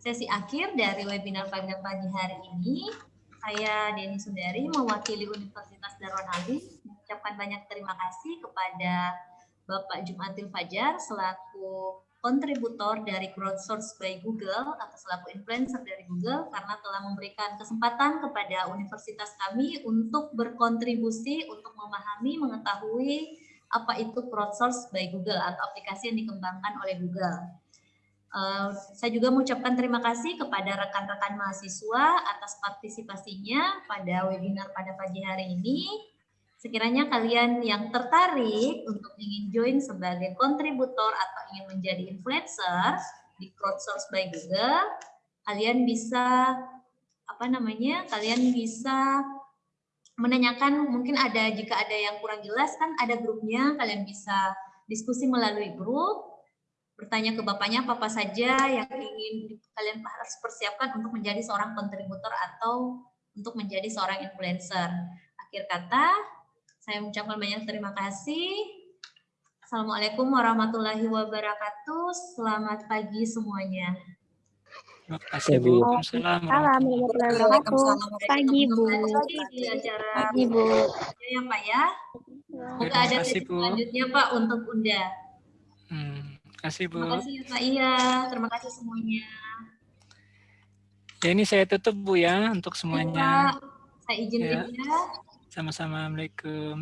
sesi akhir dari webinar pada pagi hari ini. Saya Deni Sundari, mewakili Universitas Darwan Ali, mengucapkan banyak terima kasih kepada Bapak Jumatil Fajar selaku kontributor dari Crowdsource by Google atau selaku influencer dari Google karena telah memberikan kesempatan kepada universitas kami untuk berkontribusi untuk memahami, mengetahui apa itu crowdsource by Google atau aplikasi yang dikembangkan oleh Google. Eh, saya juga mengucapkan terima kasih kepada rekan-rekan mahasiswa atas partisipasinya pada webinar pada pagi hari ini. Sekiranya kalian yang tertarik untuk ingin join sebagai kontributor atau ingin menjadi influencer di Crowdsource by Google, kalian bisa apa namanya? Kalian bisa menanyakan mungkin ada jika ada yang kurang jelas kan ada grupnya, kalian bisa diskusi melalui grup, bertanya ke bapaknya apa-apa saja yang ingin kalian harus persiapkan untuk menjadi seorang kontributor atau untuk menjadi seorang influencer. Akhir kata, saya mengucapkan banyak terima kasih. Assalamualaikum warahmatullahi wabarakatuh. Selamat pagi semuanya. Terima kasih Bu. Waalaikumsalam Salam warahmatullahi wabarakatuh. Pagi Bu. Di acara Pagi Bu. ya Pak ya. Semoga ada kasih, sesi Bu. selanjutnya Pak untuk Unda. Hmm, kasih Bu. Terima kasih Pak Iya. Terima kasih semuanya. Ya ini saya tutup Bu ya untuk Baik, semuanya. Pak, saya izin Ya. ya. Sama-sama. Assalamualaikum.